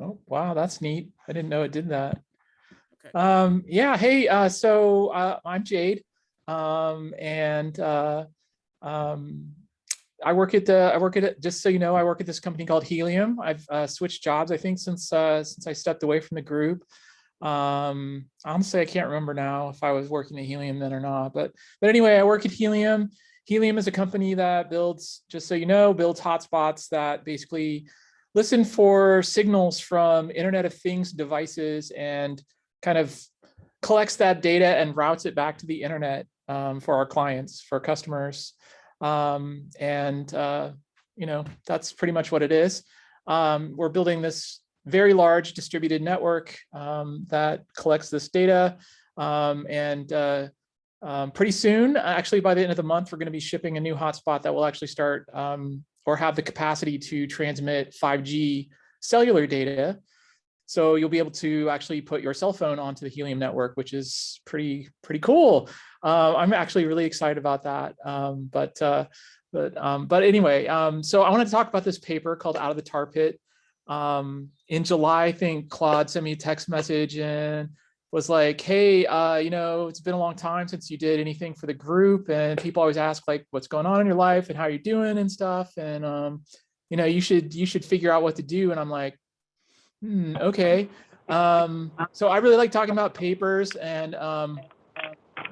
Oh, wow, that's neat. I didn't know it did that. Okay. Um, yeah, hey, uh, so, uh, I'm Jade. Um, and, uh, um, I work at the, I work at, just so you know, I work at this company called Helium. I've, uh, switched jobs, I think, since, uh, since I stepped away from the group. Um, honestly, I can't remember now if I was working at Helium then or not, but, but anyway, I work at Helium. Helium is a company that builds, just so you know, builds hotspots that basically listen for signals from Internet of Things devices and kind of collects that data and routes it back to the internet um, for our clients, for customers. Um, and, uh, you know, that's pretty much what it is. Um, we're building this very large distributed network um, that collects this data. Um, and uh, um, pretty soon, actually by the end of the month, we're going to be shipping a new hotspot that will actually start or have the capacity to transmit 5G cellular data. So you'll be able to actually put your cell phone onto the Helium network, which is pretty pretty cool. Uh, I'm actually really excited about that. Um, but uh, but um, but anyway, um, so I wanted to talk about this paper called "Out of the Tar Pit." Um, in July, I think Claude sent me a text message and was like, "Hey, uh, you know, it's been a long time since you did anything for the group, and people always ask like, what's going on in your life and how you're doing and stuff, and um, you know, you should you should figure out what to do." And I'm like, Hmm, okay. Um, so I really like talking about papers and um,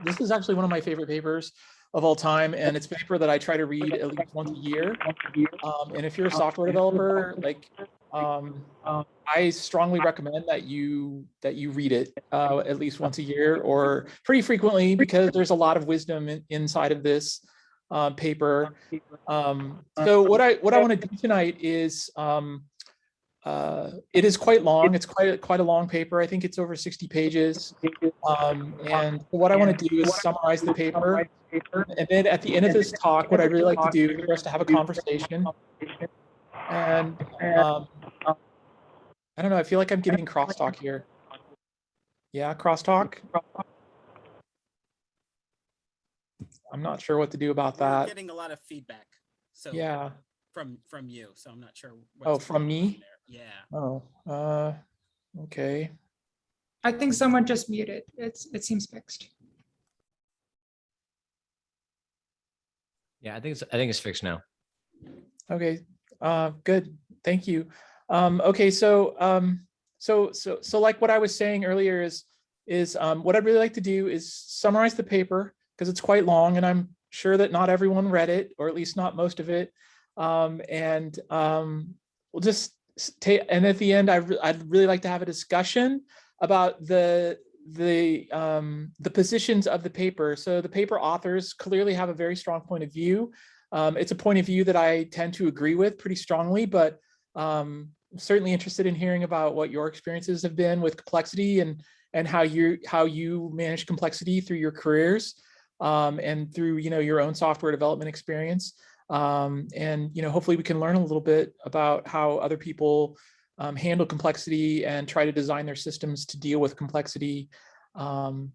this is actually one of my favorite papers of all time. And it's a paper that I try to read at least once a year. Um, and if you're a software developer, like um, I strongly recommend that you that you read it uh, at least once a year or pretty frequently because there's a lot of wisdom in, inside of this uh, paper. Um, so what I what I want to do tonight is um, uh, it is quite long. It's quite a, quite a long paper. I think it's over 60 pages. Um, and what I want to do is summarize the paper. And then at the end of this talk, what I'd really like to do is for us to have a conversation. And um, I don't know, I feel like I'm getting crosstalk here. Yeah, crosstalk. I'm not sure what to do about We're that. Getting a lot of feedback. So Yeah. from from you, so I'm not sure. Oh, from me? Yeah. Oh, uh, okay. I think someone just muted. It's, it seems fixed. Yeah, I think it's I think it's fixed now. Okay, uh, good, thank you. Um, okay, so, um, so, so, so like what I was saying earlier is, is, um, what I'd really like to do is summarize the paper, because it's quite long and I'm sure that not everyone read it, or at least not most of it. Um, and, um, we'll just take, and at the end, I, re- I'd really like to have a discussion about the, the, um, the positions of the paper. So the paper authors clearly have a very strong point of view. Um, it's a point of view that I tend to agree with pretty strongly, but um, certainly interested in hearing about what your experiences have been with complexity and and how you how you manage complexity through your careers um, and through you know your own software development experience. Um, and you know hopefully we can learn a little bit about how other people um, handle complexity and try to design their systems to deal with complexity. Um,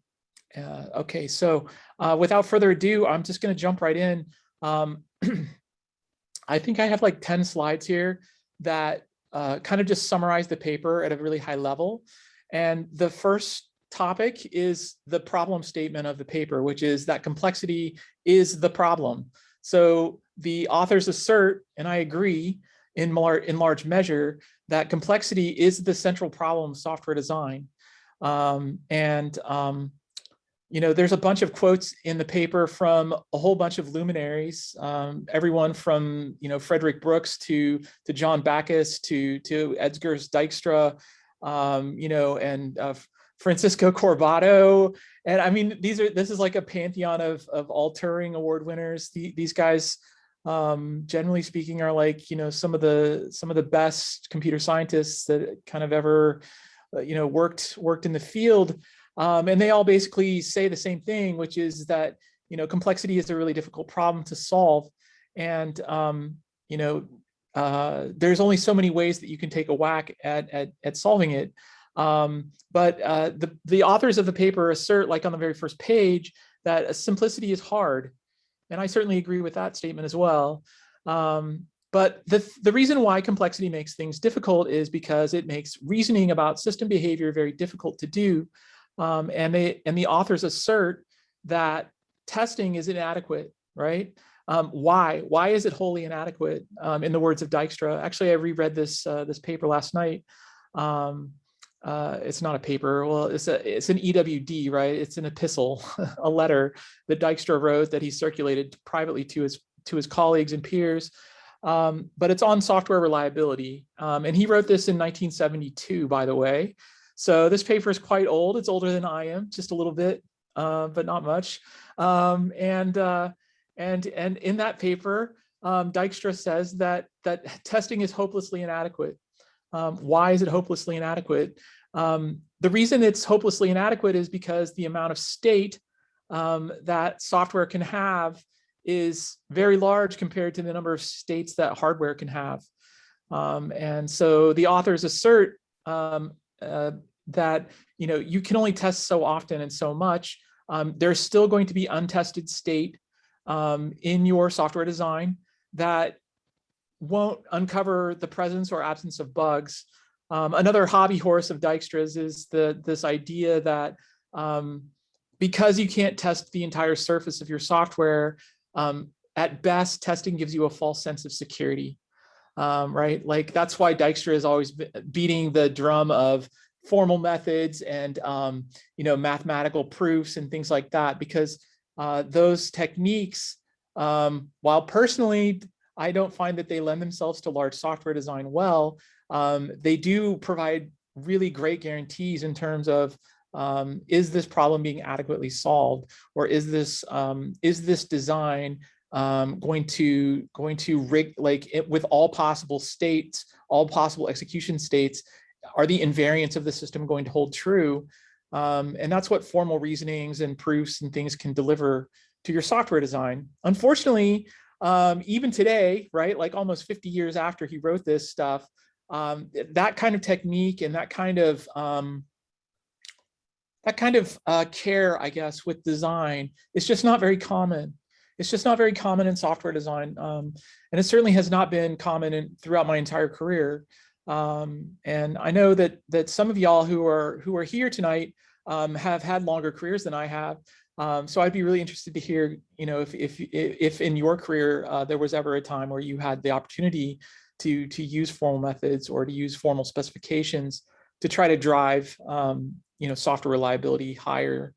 uh, okay, so uh, without further ado, I'm just going to jump right in. Um, I think I have like 10 slides here that uh, kind of just summarize the paper at a really high level. And the first topic is the problem statement of the paper, which is that complexity is the problem. So the authors assert, and I agree in, in large measure, that complexity is the central problem of software design. Um, and um, you know, there's a bunch of quotes in the paper from a whole bunch of luminaries, um, everyone from, you know, Frederick Brooks to, to John Backus to, to Edgar Dijkstra, um, you know, and uh, Francisco Corbato. And I mean, these are, this is like a pantheon of, of all Turing award winners. The, these guys, um, generally speaking, are like, you know, some of the, some of the best computer scientists that kind of ever, uh, you know, worked, worked in the field. Um, and they all basically say the same thing, which is that, you know, complexity is a really difficult problem to solve. And, um, you know, uh, there's only so many ways that you can take a whack at, at, at solving it. Um, but uh, the, the authors of the paper assert, like on the very first page, that simplicity is hard. And I certainly agree with that statement as well. Um, but the, the reason why complexity makes things difficult is because it makes reasoning about system behavior very difficult to do. Um, and they and the authors assert that testing is inadequate, right? Um, why? Why is it wholly inadequate? Um, in the words of Dijkstra, actually, I reread this uh, this paper last night. Um, uh, it's not a paper. Well, it's a it's an EWD, right? It's an epistle, a letter that Dijkstra wrote that he circulated privately to his to his colleagues and peers. Um, but it's on software reliability, um, and he wrote this in 1972, by the way. So this paper is quite old. It's older than I am, just a little bit, uh, but not much. Um, and uh, and and in that paper, um, Dijkstra says that that testing is hopelessly inadequate. Um, why is it hopelessly inadequate? Um, the reason it's hopelessly inadequate is because the amount of state um, that software can have is very large compared to the number of states that hardware can have. Um, and so the authors assert um, uh, that you know you can only test so often and so much. Um, there's still going to be untested state um, in your software design that won't uncover the presence or absence of bugs. Um, another hobby horse of Dijkstra's is the this idea that um, because you can't test the entire surface of your software, um, at best, testing gives you a false sense of security, um, right? Like that's why Dijkstra is always beating the drum of formal methods and um, you know mathematical proofs and things like that because uh, those techniques, um, while personally I don't find that they lend themselves to large software design well. Um, they do provide really great guarantees in terms of um, is this problem being adequately solved or is this um, is this design um, going to going to rig like it, with all possible states, all possible execution states, are the invariants of the system going to hold true? Um, and that's what formal reasonings and proofs and things can deliver to your software design. Unfortunately, um, even today, right, like almost 50 years after he wrote this stuff, um, that kind of technique and that kind of um, that kind of uh, care, I guess, with design is just not very common. It's just not very common in software design, um, and it certainly has not been common in, throughout my entire career. Um, and I know that that some of y'all who are who are here tonight um, have had longer careers than I have. Um, so I'd be really interested to hear, you know, if if if in your career uh, there was ever a time where you had the opportunity to to use formal methods or to use formal specifications to try to drive, um, you know, software reliability higher.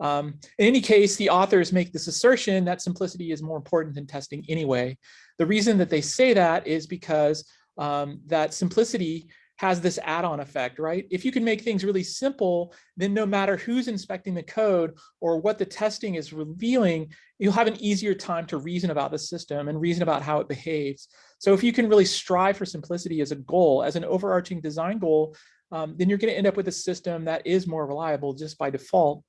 Um, in any case, the authors make this assertion that simplicity is more important than testing anyway. The reason that they say that is because um, that simplicity has this add-on effect, right? If you can make things really simple, then no matter who's inspecting the code or what the testing is revealing, you'll have an easier time to reason about the system and reason about how it behaves. So if you can really strive for simplicity as a goal, as an overarching design goal, um, then you're gonna end up with a system that is more reliable just by default.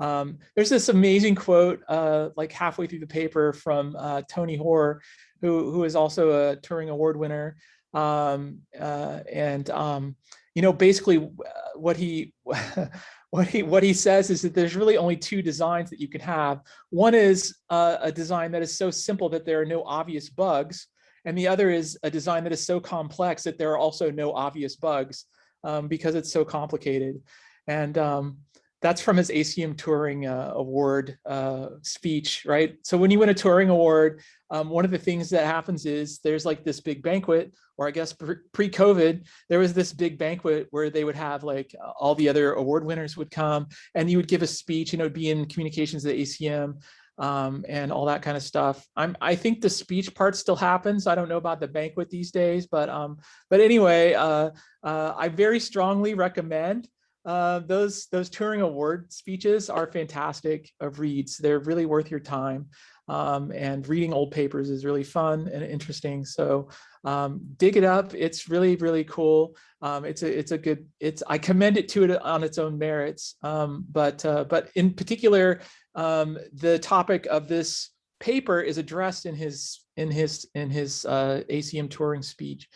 Um, there's this amazing quote, uh, like halfway through the paper from uh, Tony Hoare, who, who is also a Turing Award winner. Um, uh, and, um, you know, basically uh, what he, what he, what he says is that there's really only two designs that you can have. One is uh, a design that is so simple that there are no obvious bugs. And the other is a design that is so complex that there are also no obvious bugs um, because it's so complicated. And um, that's from his ACM Turing uh, Award uh, speech, right? So when you win a Turing Award, um, one of the things that happens is there's like this big banquet, or I guess pre-COVID, there was this big banquet where they would have like all the other award winners would come and you would give a speech, and it'd be in communications at ACM um, and all that kind of stuff. I'm, I think the speech part still happens. I don't know about the banquet these days, but um, but anyway, uh, uh, I very strongly recommend uh, those those Turing Award speeches are fantastic of reads. They're really worth your time. Um, and reading old papers is really fun and interesting. So um, dig it up. It's really, really cool. Um, it's a, it's a good, it's, I commend it to it on its own merits. Um, but, uh, but in particular, um, the topic of this paper is addressed in his, in his, in his uh, ACM Turing speech.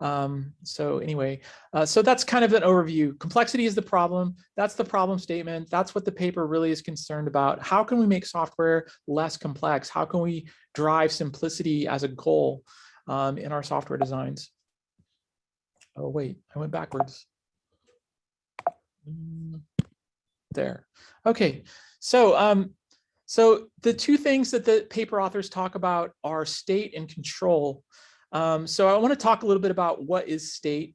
Um, so anyway, uh, so that's kind of an overview. Complexity is the problem. That's the problem statement. That's what the paper really is concerned about. How can we make software less complex? How can we drive simplicity as a goal? um, in our software designs. Oh, wait, I went backwards. Mm, There. Okay, so um, so the two things that the paper authors talk about are state and control. Um, so I want to talk a little bit about what is state.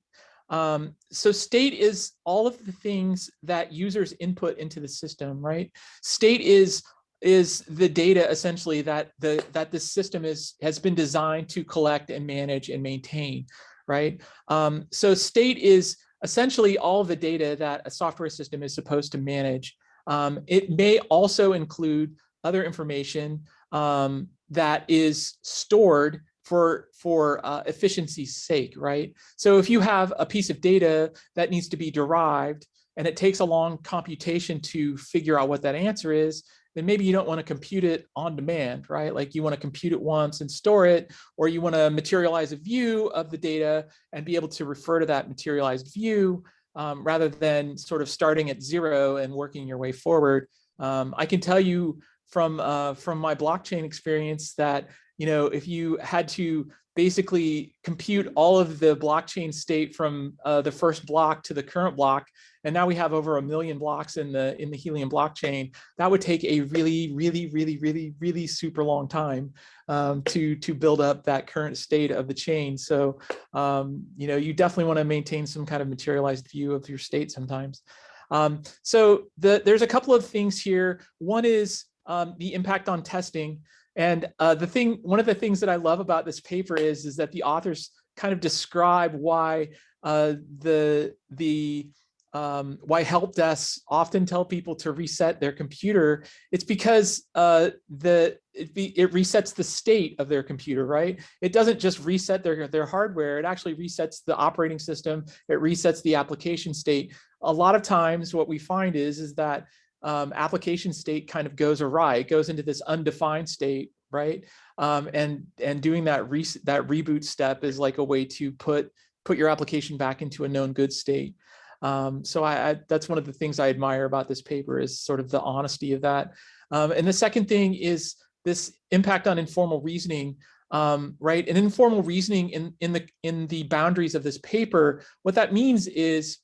Um, so state is all of the things that users input into the system, right? State is is the data essentially that the that the system is has been designed to collect and manage and maintain, right? Um, so state is essentially all the data that a software system is supposed to manage. Um, it may also include other information um, that is stored for for uh, efficiency's sake, right? So if you have a piece of data that needs to be derived and it takes a long computation to figure out what that answer is, then maybe you don't want to compute it on demand, right? Like you want to compute it once and store it, or you want to materialize a view of the data and be able to refer to that materialized view um, rather than sort of starting at zero and working your way forward. Um, I can tell you from uh, from my blockchain experience that you know if you had to basically compute all of the blockchain state from uh, the first block to the current block, and now we have over a million blocks in the in the Helium blockchain, that would take a really, really, really, really, really super long time um, to to build up that current state of the chain. So um, you know you definitely want to maintain some kind of materialized view of your state sometimes. Um, so the, there's a couple of things here. One is um, the impact on testing. And uh, the thing, one of the things that I love about this paper is, is that the authors kind of describe why uh, the, the, um, why help desks often tell people to reset their computer. It's because uh, the it, be, it resets the state of their computer, right? It doesn't just reset their, their hardware, it actually resets the operating system, it resets the application state. A lot of times what we find is, is that um, application state kind of goes awry. It goes into this undefined state, right? Um, and and doing that re that reboot step is like a way to put put your application back into a known good state. Um, so I, I, that's one of the things I admire about this paper is sort of the honesty of that. Um, and the second thing is this impact on informal reasoning. Um, right, and informal reasoning in in the in the boundaries of this paper. What that means is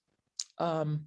um,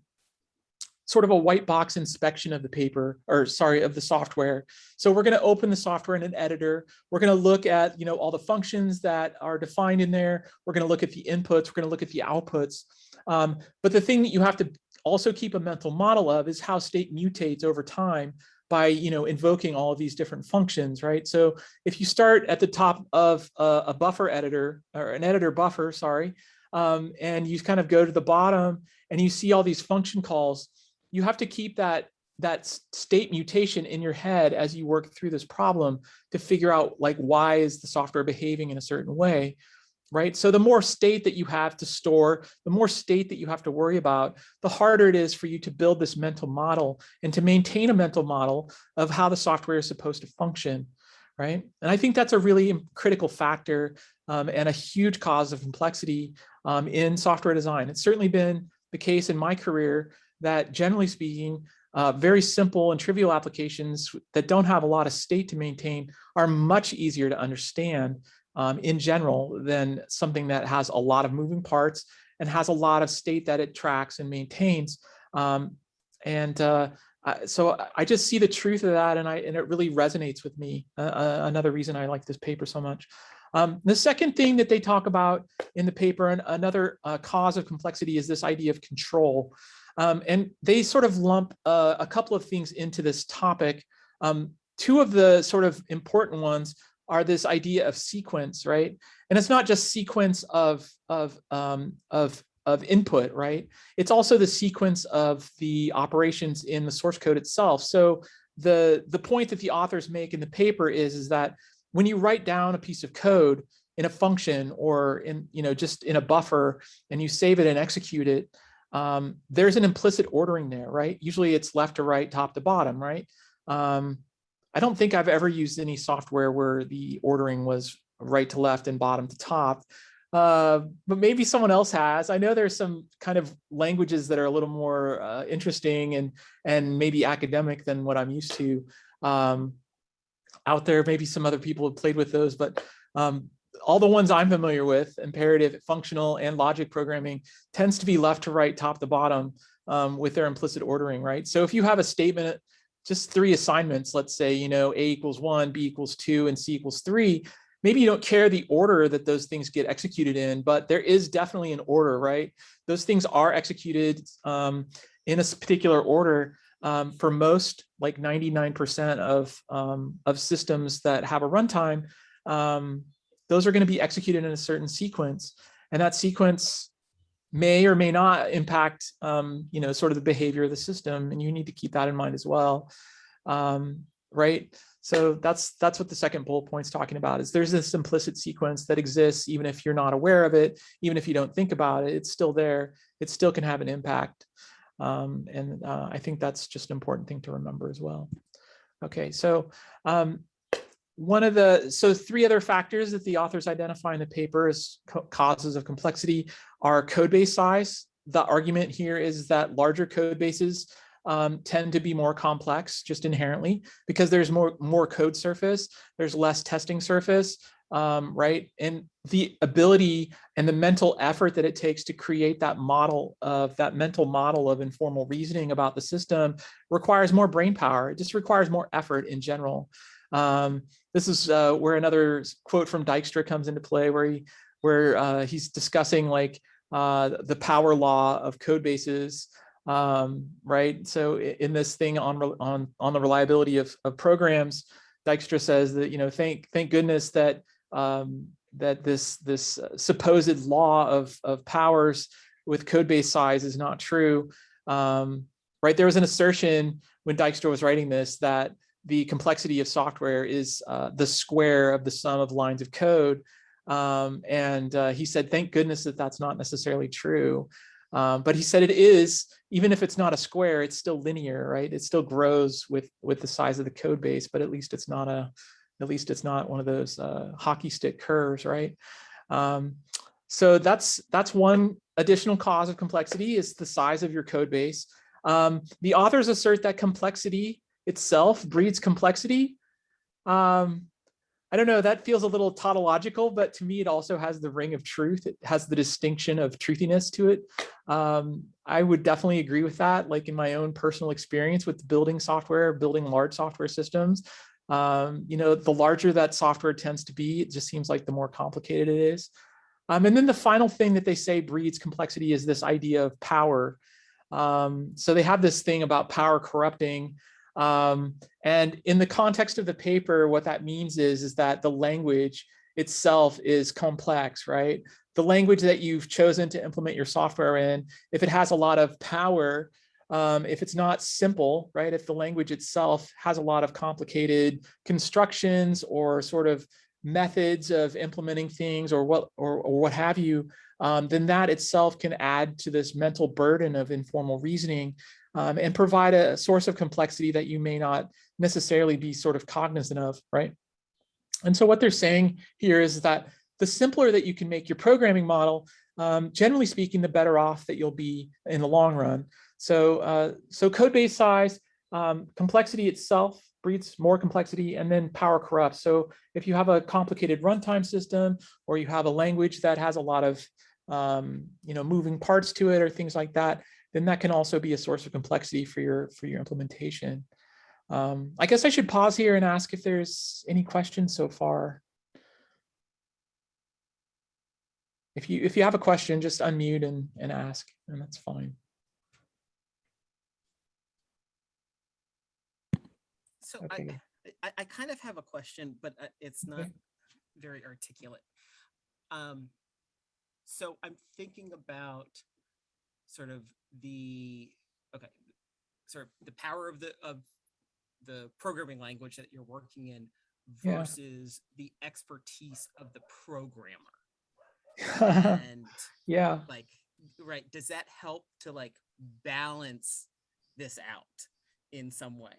sort of a white box inspection of the paper or sorry of the software. So we're going to open the software in an editor. We're going to look at you know all the functions that are defined in there. We're going to look at the inputs. We're going to look at the outputs. Um, but the thing that you have to also keep a mental model of is how state mutates over time by you know invoking all of these different functions right? So if you start at the top of a, a buffer editor or an editor buffer sorry um, and you kind of go to the bottom and you see all these function calls you have to keep that that state mutation in your head as you work through this problem to figure out like why is the software behaving in a certain way right? So the more state that you have to store the more state that you have to worry about the harder it is for you to build this mental model and to maintain a mental model of how the software is supposed to function right? And i think that's a really critical factor um, and a huge cause of complexity um, in software design. It's certainly been the case in my career that generally speaking, uh, very simple and trivial applications that don't have a lot of state to maintain are much easier to understand um, in general than something that has a lot of moving parts and has a lot of state that it tracks and maintains. Um, and uh, so I just see the truth of that and I and it really resonates with me. Uh, uh, another reason I like this paper so much. Um, the second thing that they talk about in the paper and another uh, cause of complexity is this idea of control. Um, and they sort of lump uh, a couple of things into this topic. Um, two of the sort of important ones are this idea of sequence, right? And it's not just sequence of, of, um, of, of input, right? It's also the sequence of the operations in the source code itself. So the, the point that the authors make in the paper is, is that when you write down a piece of code in a function or in, you know, just in a buffer and you save it and execute it, um, there's an implicit ordering there, right? Usually it's left to right, top to bottom, right? Um, I don't think I've ever used any software where the ordering was right to left and bottom to top, uh, but maybe someone else has. I know there's some kind of languages that are a little more uh, interesting and and maybe academic than what I'm used to um, out there. Maybe some other people have played with those, but um, all the ones I'm familiar with, imperative, functional, and logic programming tends to be left to right, top to bottom um, with their implicit ordering, right? So if you have a statement, just three assignments, let's say, you know, A equals one, B equals two, and C equals three, maybe you don't care the order that those things get executed in, but there is definitely an order, right? Those things are executed um, in a particular order um, for most, like 99% of, um, of systems that have a runtime, um, those are going to be executed in a certain sequence. And that sequence may or may not impact, um, you know, sort of the behavior of the system. And you need to keep that in mind as well. Um, right. So that's that's what the second bullet point's talking about is there's this implicit sequence that exists even if you're not aware of it, even if you don't think about it, it's still there. It still can have an impact. Um, and uh, I think that's just an important thing to remember as well. Okay, so um, one of the, so three other factors that the authors identify in the paper as causes of complexity are code base size. The argument here is that larger code bases um, tend to be more complex just inherently because there's more, more code surface, there's less testing surface, um, right? And the ability and the mental effort that it takes to create that model of that mental model of informal reasoning about the system requires more brain power. It just requires more effort in general. Um, this is uh, where another quote from Dijkstra comes into play where he where uh, he's discussing like uh, the power law of code bases um, right? So in this thing on on on the reliability of, of programs, Dijkstra says that you know thank thank goodness that um, that this this uh, supposed law of of powers with code base size is not true. Um, right? There was an assertion when Dijkstra was writing this that the complexity of software is uh, the square of the sum of lines of code. Um, and uh, he said, thank goodness that that's not necessarily true. Um, but he said it is, even if it's not a square, it's still linear, right? It still grows with with the size of the code base, but at least it's not a, at least it's not one of those uh, hockey stick curves, right? Um, so that's that's one additional cause of complexity is the size of your code base. Um, the authors assert that complexity itself breeds complexity. Um, I don't know, that feels a little tautological, but to me, it also has the ring of truth. It has the distinction of truthiness to it. Um, I would definitely agree with that, like in my own personal experience with building software, building large software systems. Um, you know, the larger that software tends to be, it just seems like the more complicated it is. Um, and then the final thing that they say breeds complexity is this idea of power. Um, so they have this thing about power corrupting. Um, and in the context of the paper, what that means is, is that the language itself is complex, right? The language that you've chosen to implement your software in, if it has a lot of power, um, if it's not simple, right? If the language itself has a lot of complicated constructions or sort of methods of implementing things or what or, or what have you, um, then that itself can add to this mental burden of informal reasoning um, and provide a source of complexity that you may not necessarily be sort of cognizant of, right? And so what they're saying here is that the simpler that you can make your programming model, um, generally speaking, the better off that you'll be in the long run. So, uh, so code base size, um, complexity itself breeds more complexity and then power corrupts. So if you have a complicated runtime system or you have a language that has a lot of um, you know, moving parts to it or things like that, then that can also be a source of complexity for your for your implementation. Um, I guess I should pause here and ask if there's any questions so far. If you if you have a question, just unmute and, and ask, and that's fine. So Okay. I, I, I kind of have a question, but uh, it's not Okay. very articulate. Um, so I'm thinking about sort of the, okay, sort of the power of the, of the programming language that you're working in Yeah. versus the expertise of the programmer. And yeah. like, right, does that help to like balance this out in some way?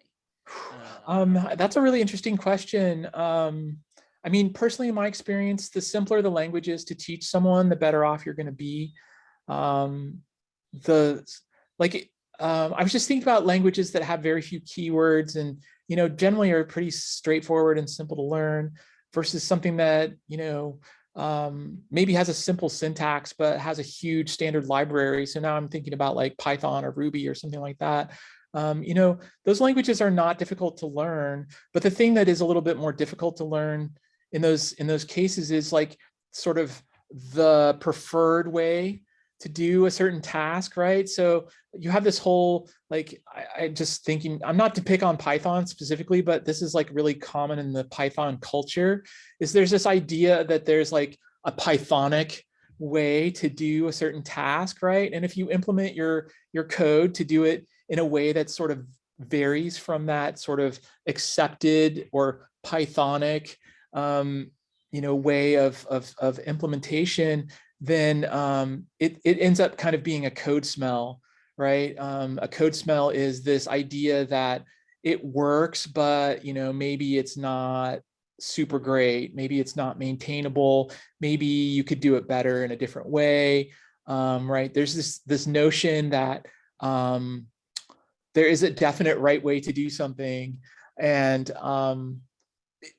Um, that's a really interesting question. Um, I mean, personally, in my experience, the simpler the language is to teach someone, the better off you're going to be. Um, the like, um, I was just thinking about languages that have very few keywords and you know generally are pretty straightforward and simple to learn, versus something that you know um, maybe has a simple syntax, but has a huge standard library. So now I'm thinking about like Python or Ruby or something like that. Um, you know, those languages are not difficult to learn, but the thing that is a little bit more difficult to learn in those in those cases is like sort of the preferred way to do a certain task, right? So you have this whole like I, I just thinking I'm not to pick on Python specifically, but this is like really common in the Python culture. Is there's this idea that there's like a Pythonic way to do a certain task, right? And if you implement your your code to do it in a way that sort of varies from that sort of accepted or Pythonic um, you know, way of, of, of implementation, then um, it, it ends up kind of being a code smell, right? Um, a code smell is this idea that it works, but you know, maybe it's not super great. Maybe it's not maintainable. Maybe you could do it better in a different way, um, right? There's this, this notion that um, there is a definite right way to do something. And um,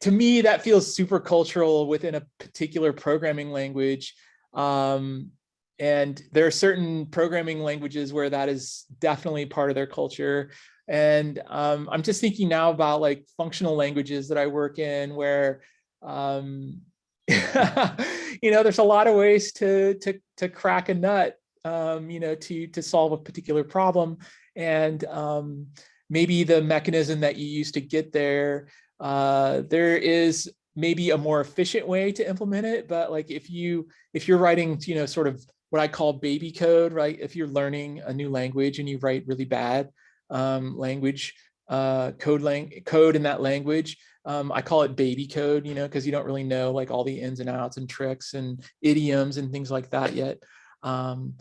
to me, that feels super cultural within a particular programming language. Um, and there are certain programming languages where that is definitely part of their culture. And um, I'm just thinking now about like functional languages that I work in where, um, you know, there's a lot of ways to, to, to crack a nut, um, you know, to, to solve a particular problem. And um, maybe the mechanism that you use to get there uh, there is maybe a more efficient way to implement it, but like if you if you're writing, you know, sort of what I call baby code, right? If you're learning a new language and you write really bad um, language uh, code lang code in that language, um, I call it baby code, you know, because you don't really know like all the ins and outs and tricks and idioms and things like that yet. Um,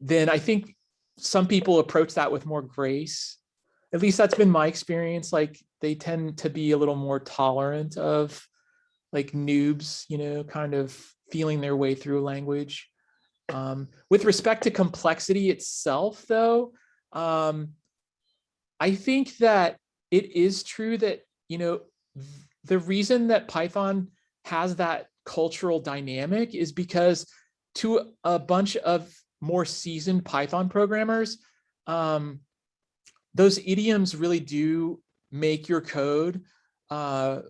then I think some people approach that with more grace at least that's been my experience. Like they tend to be a little more tolerant of like noobs, you know, kind of feeling their way through language. Um, with respect to complexity itself, though, um, I think that it is true that, you know, the reason that Python has that cultural dynamic is because to a bunch of more seasoned Python programmers, um, those idioms really do make your code uh,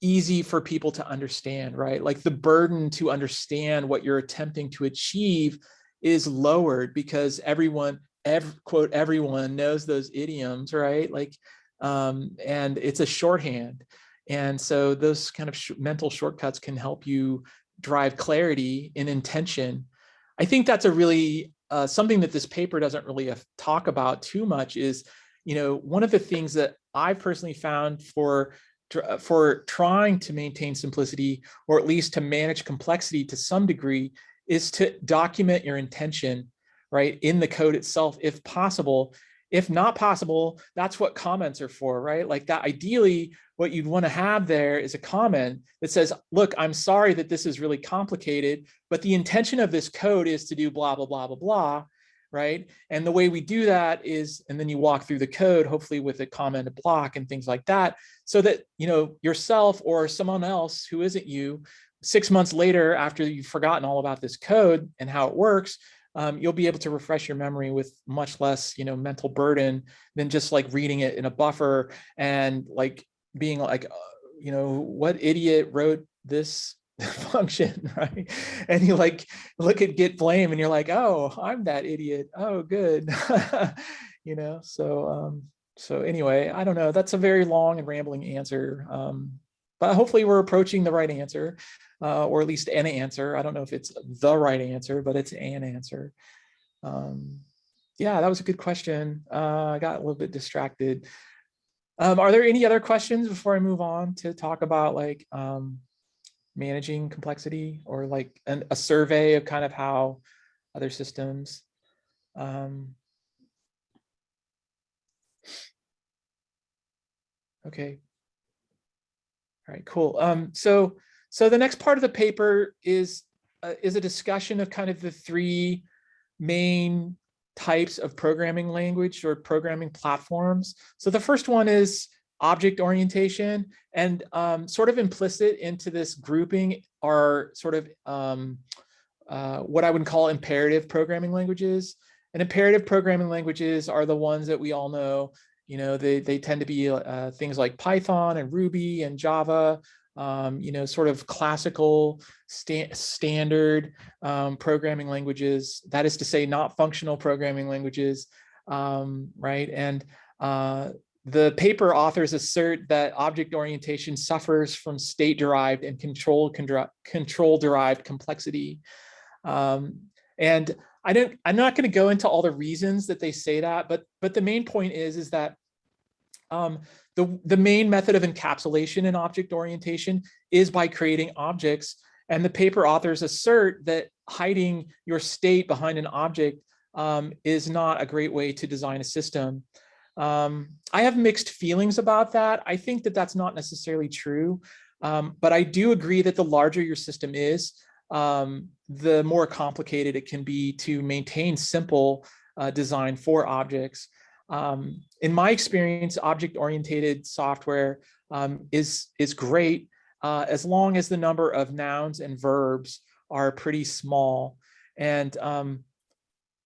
easy for people to understand, right? Like the burden to understand what you're attempting to achieve is lowered because everyone, every, quote, everyone knows those idioms, right? Like, um, and it's a shorthand. And so those kind of sh mental shortcuts can help you drive clarity in intention. I think that's a really, uh, something that this paper doesn't really talk about too much is you know, one of the things that I personally found for uh, Uh, for trying to maintain simplicity or at least to manage complexity to some degree is to document your intention right in the code itself if possible. If not possible that's what comments are for right? Like that ideally what you'd want to have there is a comment that says look i'm sorry that this is really complicated but the intention of this code is to do blah blah blah blah blah right? And the way we do that is, and then you walk through the code, hopefully with a comment block and things like that, so that, you know, yourself or someone else who isn't you, six months later, after you've forgotten all about this code and how it works, um, you'll be able to refresh your memory with much less, you know, mental burden than just like reading it in a buffer and like being like, uh, you know, what idiot wrote this function, right? And you like look at git blame and you're like, oh, I'm that idiot. Oh, good. you know, so um, so anyway, I don't know. That's a very long and rambling answer. Um, but hopefully we're approaching the right answer, uh, or at least an answer. I don't know if it's the right answer, but it's an answer. Um, yeah, that was a good question. Uh, I got a little bit distracted. Um, are there any other questions before I move on to talk about like um, managing complexity or like an, a survey of kind of how other systems um, okay. All right cool. Um, so so the next part of the paper is uh, is a discussion of kind of the three main types of programming language or programming platforms. So the first one is object orientation and um, sort of implicit into this grouping are sort of um, uh, what I would call imperative programming languages. And imperative programming languages are the ones that we all know. You know, they, they tend to be uh, things like Python and Ruby and Java, um, you know, sort of classical sta standard um, programming languages. That is to say, not functional programming languages, um, right? And uh, the paper authors assert that object orientation suffers from state derived and control control derived complexity. Um, and I don't, I'm not going to go into all the reasons that they say that, but but the main point is is that um, the the main method of encapsulation in object orientation is by creating objects. And the paper authors assert that hiding your state behind an object um, is not a great way to design a system. Um, I have mixed feelings about that. I think that that's not necessarily true, um, but I do agree that the larger your system is, um, the more complicated it can be to maintain simple uh, design for objects. Um, in my experience, object-oriented software um, is, is great uh, as long as the number of nouns and verbs are pretty small. And um,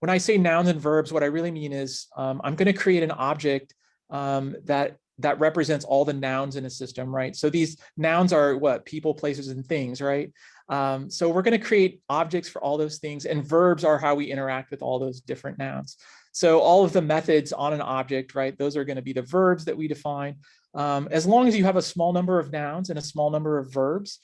when I say nouns and verbs, what I really mean is um, I'm going to create an object um, that that represents all the nouns in a system, right? So these nouns are what people, places, and things, right? Um, so we're going to create objects for all those things, and verbs are how we interact with all those different nouns. So all of the methods on an object, right? Those are going to be the verbs that we define. Um, as long as you have a small number of nouns and a small number of verbs,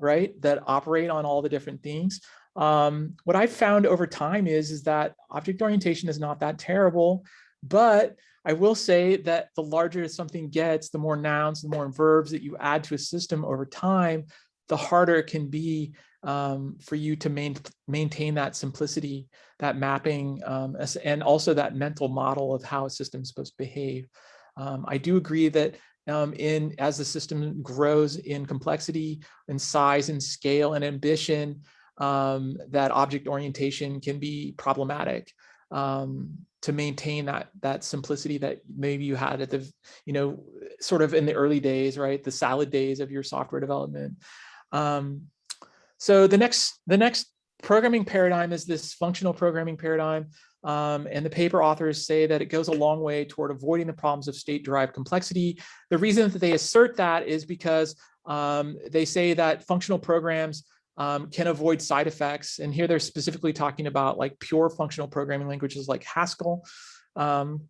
right, that operate on all the different things, um, what I've found over time is, is that object orientation is not that terrible, but I will say that the larger something gets, the more nouns, the more verbs that you add to a system over time, the harder it can be um, for you to main, maintain that simplicity, that mapping, um, and also that mental model of how a system is supposed to behave. Um, I do agree that um, in as the system grows in complexity and size and scale and ambition, um, that object orientation can be problematic um, to maintain that that simplicity that maybe you had at the, you know, sort of in the early days, right? The salad days of your software development. Um, so the next the next programming paradigm is this functional programming paradigm. Um, and the paper authors say that it goes a long way toward avoiding the problems of state-derived complexity. The reason that they assert that is because um, they say that functional programs um, can avoid side effects. And here they're specifically talking about like pure functional programming languages like Haskell, um,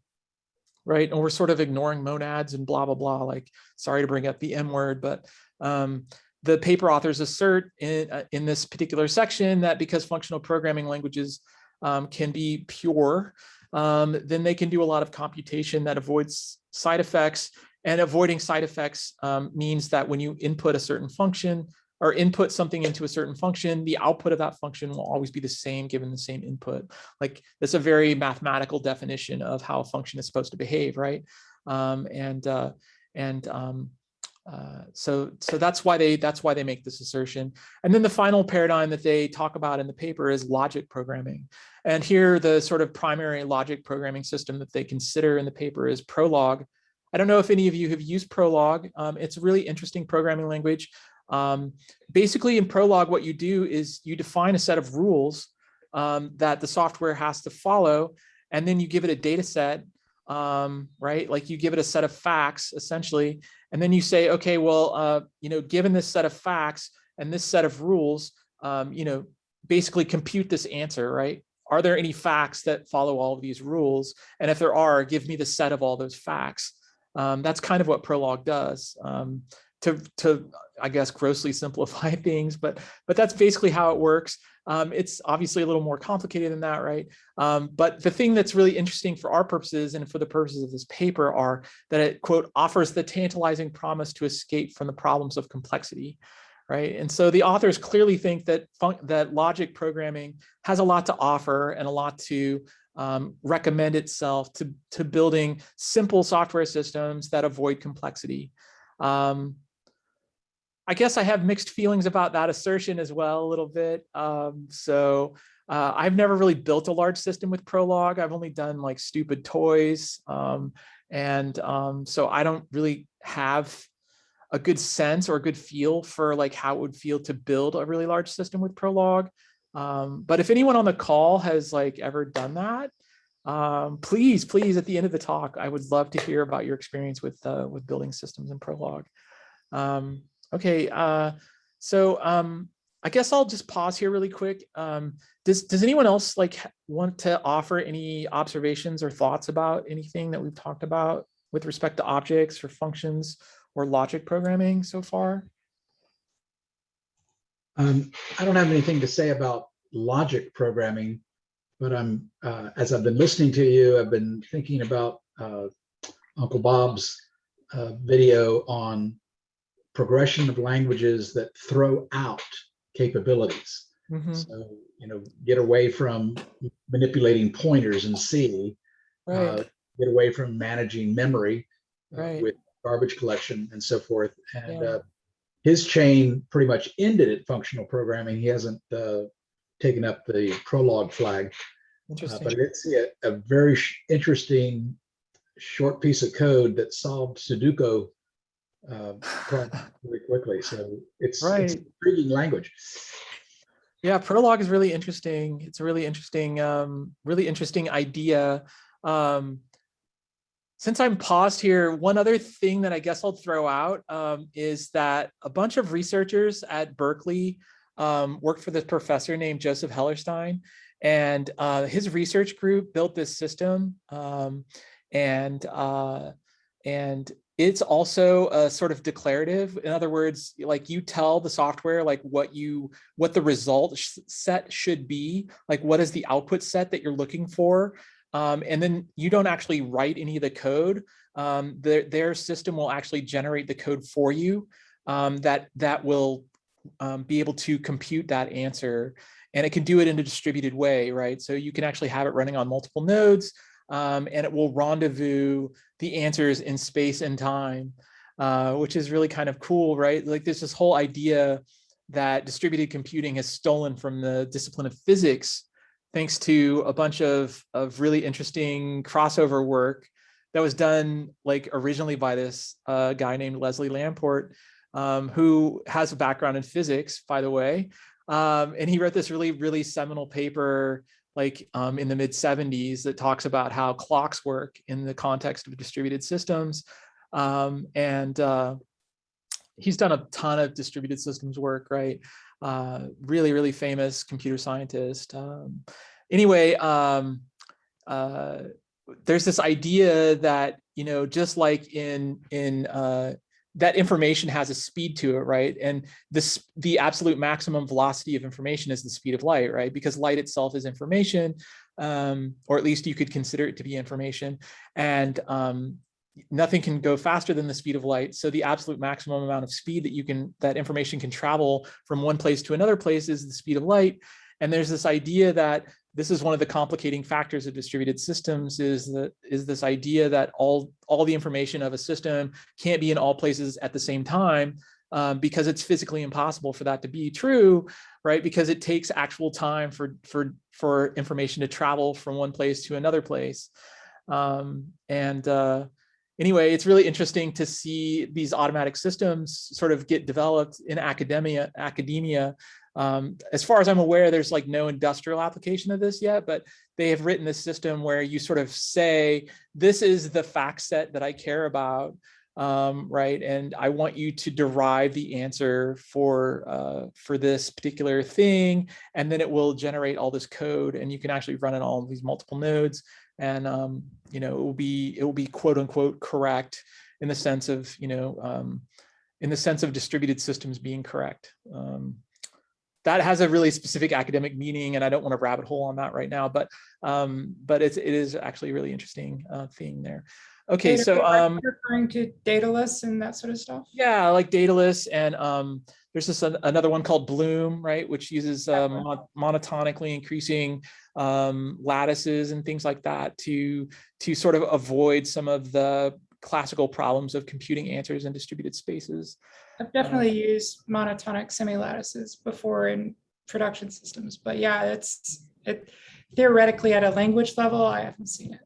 right? And we're sort of ignoring monads and blah, blah, blah, like, sorry to bring up the M word, but um, the paper authors assert in, uh, in this particular section that because functional programming languages um, can be pure, um, then they can do a lot of computation that avoids side effects and avoiding side effects um, means that when you input a certain function, or input something into a certain function, the output of that function will always be the same given the same input. Like that's a very mathematical definition of how a function is supposed to behave, right? Um, and uh, and um, uh, so so that's why they that's why they make this assertion. And then the final paradigm that they talk about in the paper is logic programming. And here the sort of primary logic programming system that they consider in the paper is Prolog. I don't know if any of you have used Prolog. Um, it's a really interesting programming language. Um, basically in Prolog, what you do is you define a set of rules um, that the software has to follow, and then you give it a data set, um, right? Like you give it a set of facts essentially, and then you say, okay, well, uh, you know, given this set of facts and this set of rules, um, you know, basically compute this answer, right? Are there any facts that follow all of these rules? And if there are, give me the set of all those facts. Um, that's kind of what Prolog does. Um, to, to I guess, grossly simplify things, but but that's basically how it works. Um, it's obviously a little more complicated than that, right? Um, but the thing that's really interesting for our purposes and for the purposes of this paper are that it, quote, offers the tantalizing promise to escape from the problems of complexity, right? And so the authors clearly think that, that logic programming has a lot to offer and a lot to um, recommend itself to, to building simple software systems that avoid complexity. Um, I guess I have mixed feelings about that assertion as well a little bit. Um, so uh, I've never really built a large system with Prolog. I've only done like stupid toys. Um, and um, so I don't really have a good sense or a good feel for like how it would feel to build a really large system with Prolog. Um, but if anyone on the call has like ever done that, um, please, please, at the end of the talk, I would love to hear about your experience with uh, with building systems in Prolog. Okay, uh, so um, I guess I'll just pause here really quick. Um, does does anyone else like want to offer any observations or thoughts about anything that we've talked about with respect to objects or functions or logic programming so far? Um, I don't have anything to say about logic programming, but I'm, uh, as I've been listening to you, I've been thinking about, uh, Uncle Bob's, uh, video on progression of languages that throw out capabilities. Mhm, So, you know, get away from manipulating pointers in C, uh, get away from managing memory uh, Right. with garbage collection and so forth. And Yeah. uh, his chain pretty much ended at functional programming. He hasn't uh, taken up the Prolog flag, uh, interesting. but it's a, a very sh- interesting short piece of code that solved Sudoku uh, really quickly. So it's, it's Right. an intriguing language. Yeah, Prolog is really interesting. It's a really interesting, um, really interesting idea. Um, since I'm paused here, one other thing that I guess I'll throw out um, is that a bunch of researchers at Berkeley um, worked for this professor named Joseph Hellerstein, and uh, his research group built this system, um, and uh, and it's also a sort of declarative. In other words, like you tell the software like what you what the result set should be, like what is the output set that you're looking for. Um, and then you don't actually write any of the code. Um, their, their system will actually generate the code for you um, that, that will um, be able to compute that answer. And it can do it in a distributed way, right? So you can actually have it running on multiple nodes um, and it will rendezvous the answers in space and time, uh, which is really kind of cool, right? Like there's this whole idea that distributed computing has stolen from the discipline of physics thanks to a bunch of, of really interesting crossover work that was done like originally by this uh, guy named Leslie Lamport, um, who has a background in physics, by the way. Um, and he wrote this really, really seminal paper like um, in the mid 70s that talks about how clocks work in the context of distributed systems. Um, and uh, he's done a ton of distributed systems work, right? Uh, really, really famous computer scientist. Um, anyway, um, uh, there's this idea that, you know, just like in, in uh, that information has a speed to it, right? And this, the absolute maximum velocity of information is the speed of light, right? Because light itself is information, um, or at least you could consider it to be information. And um, nothing can go faster than the speed of light. So the absolute maximum amount of speed that you can, that information can travel from one place to another place is the speed of light. And there's this idea that this is one of the complicating factors of distributed systems is that is this idea that all all the information of a system can't be in all places at the same time um, because it's physically impossible for that to be true, right? Because it takes actual time for for for information to travel from one place to another place. Um, and uh, anyway, it's really interesting to see these automatic systems sort of get developed in academia. Academia, um, as far as I'm aware, there's like no industrial application of this yet, but they have written this system where you sort of say, this is the fact set that I care about, um, right? And I want you to derive the answer for uh, for this particular thing, and then it will generate all this code, and you can actually run it all these multiple nodes, and um, you know it will be it will be quote unquote correct in the sense of you know um, in the sense of distributed systems being correct. Um, that has a really specific academic meaning, and I don't want to rabbit hole on that right now, but um, but it's it is actually a really interesting uh, thing there. Okay, Data- so um, Referring to Dedalus and that sort of stuff? yeah, like Dedalus, and um, there's this an- another one called Bloom, right, which uses um, mon- monotonically increasing um, lattices and things like that to to sort of avoid some of the classical problems of computing answers in distributed spaces. I've definitely used monotonic semi-lattices before in production systems, but yeah, it's it theoretically at a language level, I haven't seen it.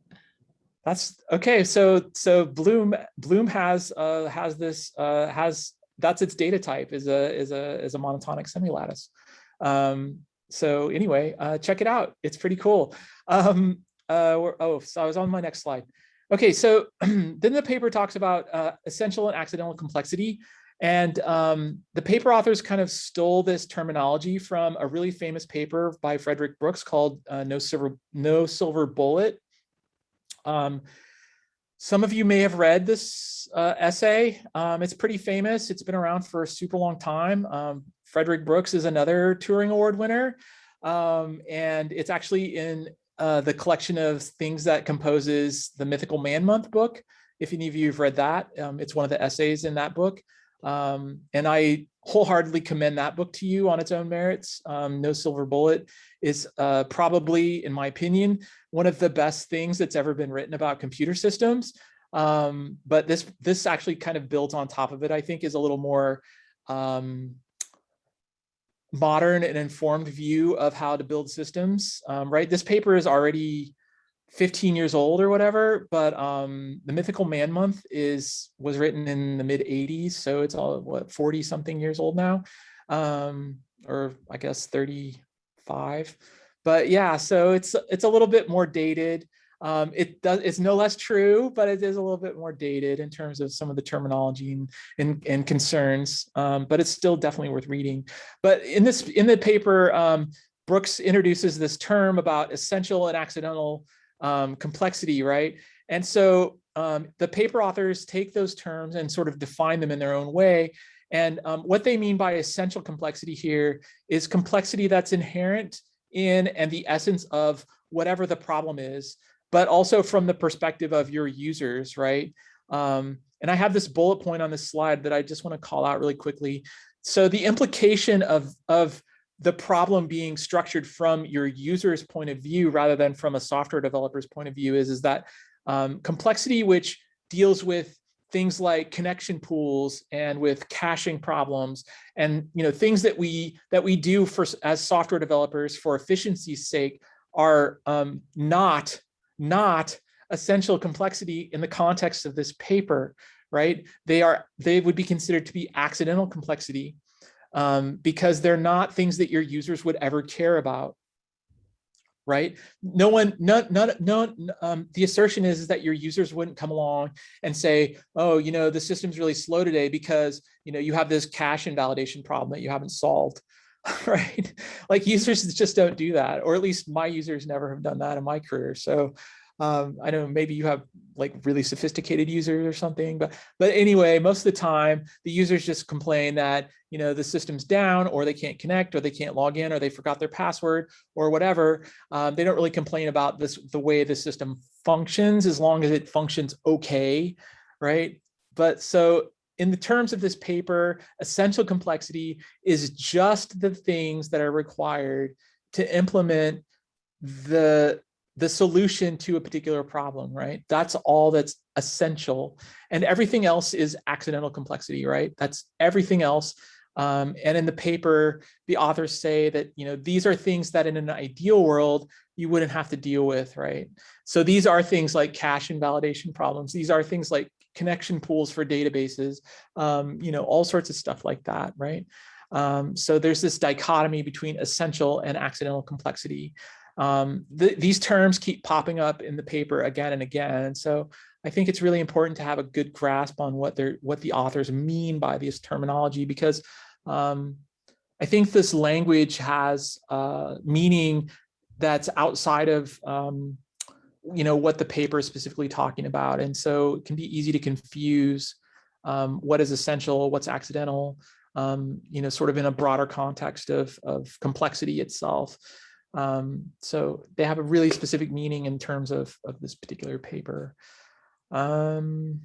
That's okay. So so Bloom Bloom has uh has this uh has that's its data type is a is a is a monotonic semilattice. Um so anyway, uh check it out. It's pretty cool. Um uh oh so I was on my next slide. Okay, so then the paper talks about uh essential and accidental complexity. And um, the paper authors kind of stole this terminology from a really famous paper by Frederick Brooks called uh, "No Silver No Silver Bullet." Um, some of you may have read this uh, essay. Um, it's pretty famous. It's been around for a super long time. Um, Frederick Brooks is another Turing Award winner. Um, and it's actually in uh, the collection of things that composes the Mythical Man Month book. If any of you have read that, um, it's one of the essays in that book. Um, and I wholeheartedly commend that book to you on its own merits. Um, no Silver Bullet is uh, probably, in my opinion, one of the best things that's ever been written about computer systems. Um, but this this actually kind of builds on top of it, I think, is a little more um, modern and informed view of how to build systems, um, right? This paper is already 15 years old or whatever, but um, the Mythical Man Month is was written in the mid 80s, so it's all what 40 something years old now, um, or I guess 35. But yeah, so it's it's a little bit more dated. Um, it does it's no less true, but it is a little bit more dated in terms of some of the terminology and and, and concerns. Um, but it's still definitely worth reading. But in this in the paper, um, Brooks introduces this term about essential and accidental um, complexity, right? And so um, the paper authors take those terms and sort of define them in their own way. And um, what they mean by essential complexity here is complexity that's inherent in and the essence of whatever the problem is, but also from the perspective of your users, right? Um, and I have this bullet point on this slide that I just want to call out really quickly. So the implication of, of the problem being structured from your user's point of view rather than from a software developer's point of view is, is that um, complexity which deals with things like connection pools and with caching problems and you know things that we that we do for as software developers for efficiency's sake are um, not not essential complexity in the context of this paper right they are they would be considered to be accidental complexity um, because they're not things that your users would ever care about right? No one, no, no, no, um, the assertion is, is that your users wouldn't come along and say, oh, you know, the system's really slow today because, you know, you have this cache invalidation problem that you haven't solved, right? Like users just don't do that, or at least my users never have done that in my career. So um, I know maybe you have like really sophisticated users or something, but but anyway, most of the time the users just complain that you know the system's down or they can't connect or they can't log in or they forgot their password or whatever. Um, they don't really complain about this the way the system functions as long as it functions okay, right? But so in the terms of this paper, essential complexity is just the things that are required to implement the the solution to a particular problem, right? That's all that's essential. And everything else is accidental complexity, right? That's everything else. Um, and in the paper, the authors say that, you know, these are things that in an ideal world, you wouldn't have to deal with, right? So these are things like cache invalidation problems. These are things like connection pools for databases, um, you know, all sorts of stuff like that, right? Um, so there's this dichotomy between essential and accidental complexity. Um, th these terms keep popping up in the paper again and again. And so I think it's really important to have a good grasp on what they're what the authors mean by this terminology because um, I think this language has uh, meaning that's outside of um, you know what the paper is specifically talking about, and so it can be easy to confuse um, what is essential, what's accidental, um, you know, sort of in a broader context of of complexity itself. Um, so they have a really specific meaning in terms of, of this particular paper. Um,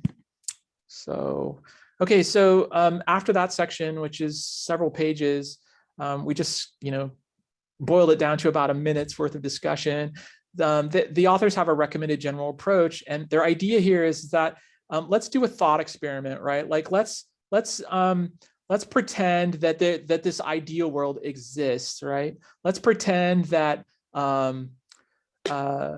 so, okay, so um, after that section, which is several pages, um, we just, you know, boiled it down to about a minute's worth of discussion. Um, the, the authors have a recommended general approach, and their idea here is that um, let's do a thought experiment, right? Like let's let's um, let's pretend that the, that this ideal world exists, right? Let's pretend that um, uh,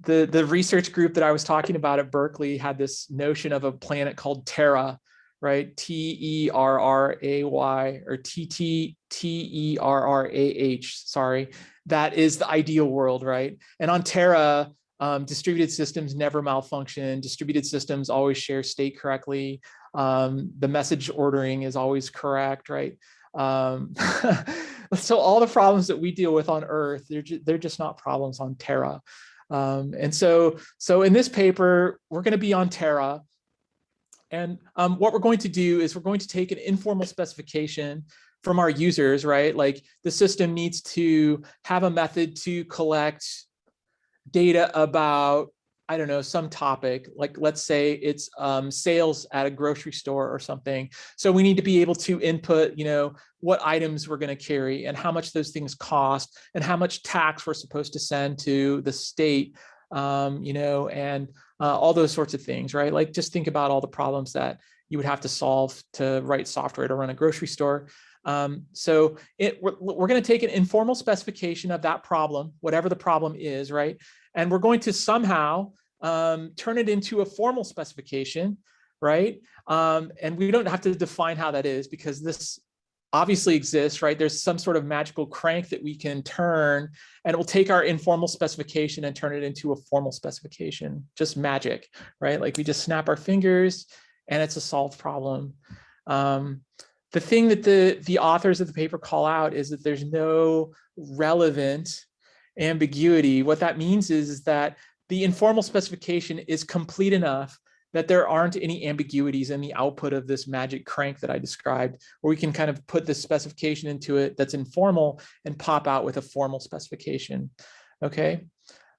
the, the research group that I was talking about at Berkeley had this notion of a planet called Terra, right? T E R R A Y or T T T E R R A H, sorry. That is the ideal world, right? And on Terra, um, distributed systems never malfunction. Distributed systems always share state correctly. Um, the message ordering is always correct, right? Um, so all the problems that we deal with on Earth, they're, ju they're just not problems on Terra. Um, and so, so in this paper, we're going to be on Terra. And um, what we're going to do is we're going to take an informal specification from our users, right? Like the system needs to have a method to collect data about, I don't know, some topic, like let's say it's um, sales at a grocery store or something. So we need to be able to input, you know, what items we're going to carry and how much those things cost and how much tax we're supposed to send to the state, um, you know, and uh, all those sorts of things, right? Like just think about all the problems that you would have to solve to write software to run a grocery store. Um, so it, we're, we're going to take an informal specification of that problem, whatever the problem is, right? And we're going to somehow um, turn it into a formal specification, right? Um, and we don't have to define how that is because this obviously exists, right? There's some sort of magical crank that we can turn and it will take our informal specification and turn it into a formal specification, just magic, right? Like we just snap our fingers and it's a solved problem. Um, the thing that the, the authors of the paper call out is that there's no relevant ambiguity. What that means is, is that the informal specification is complete enough that there aren't any ambiguities in the output of this magic crank that I described, where we can kind of put this specification into it that's informal and pop out with a formal specification. Okay.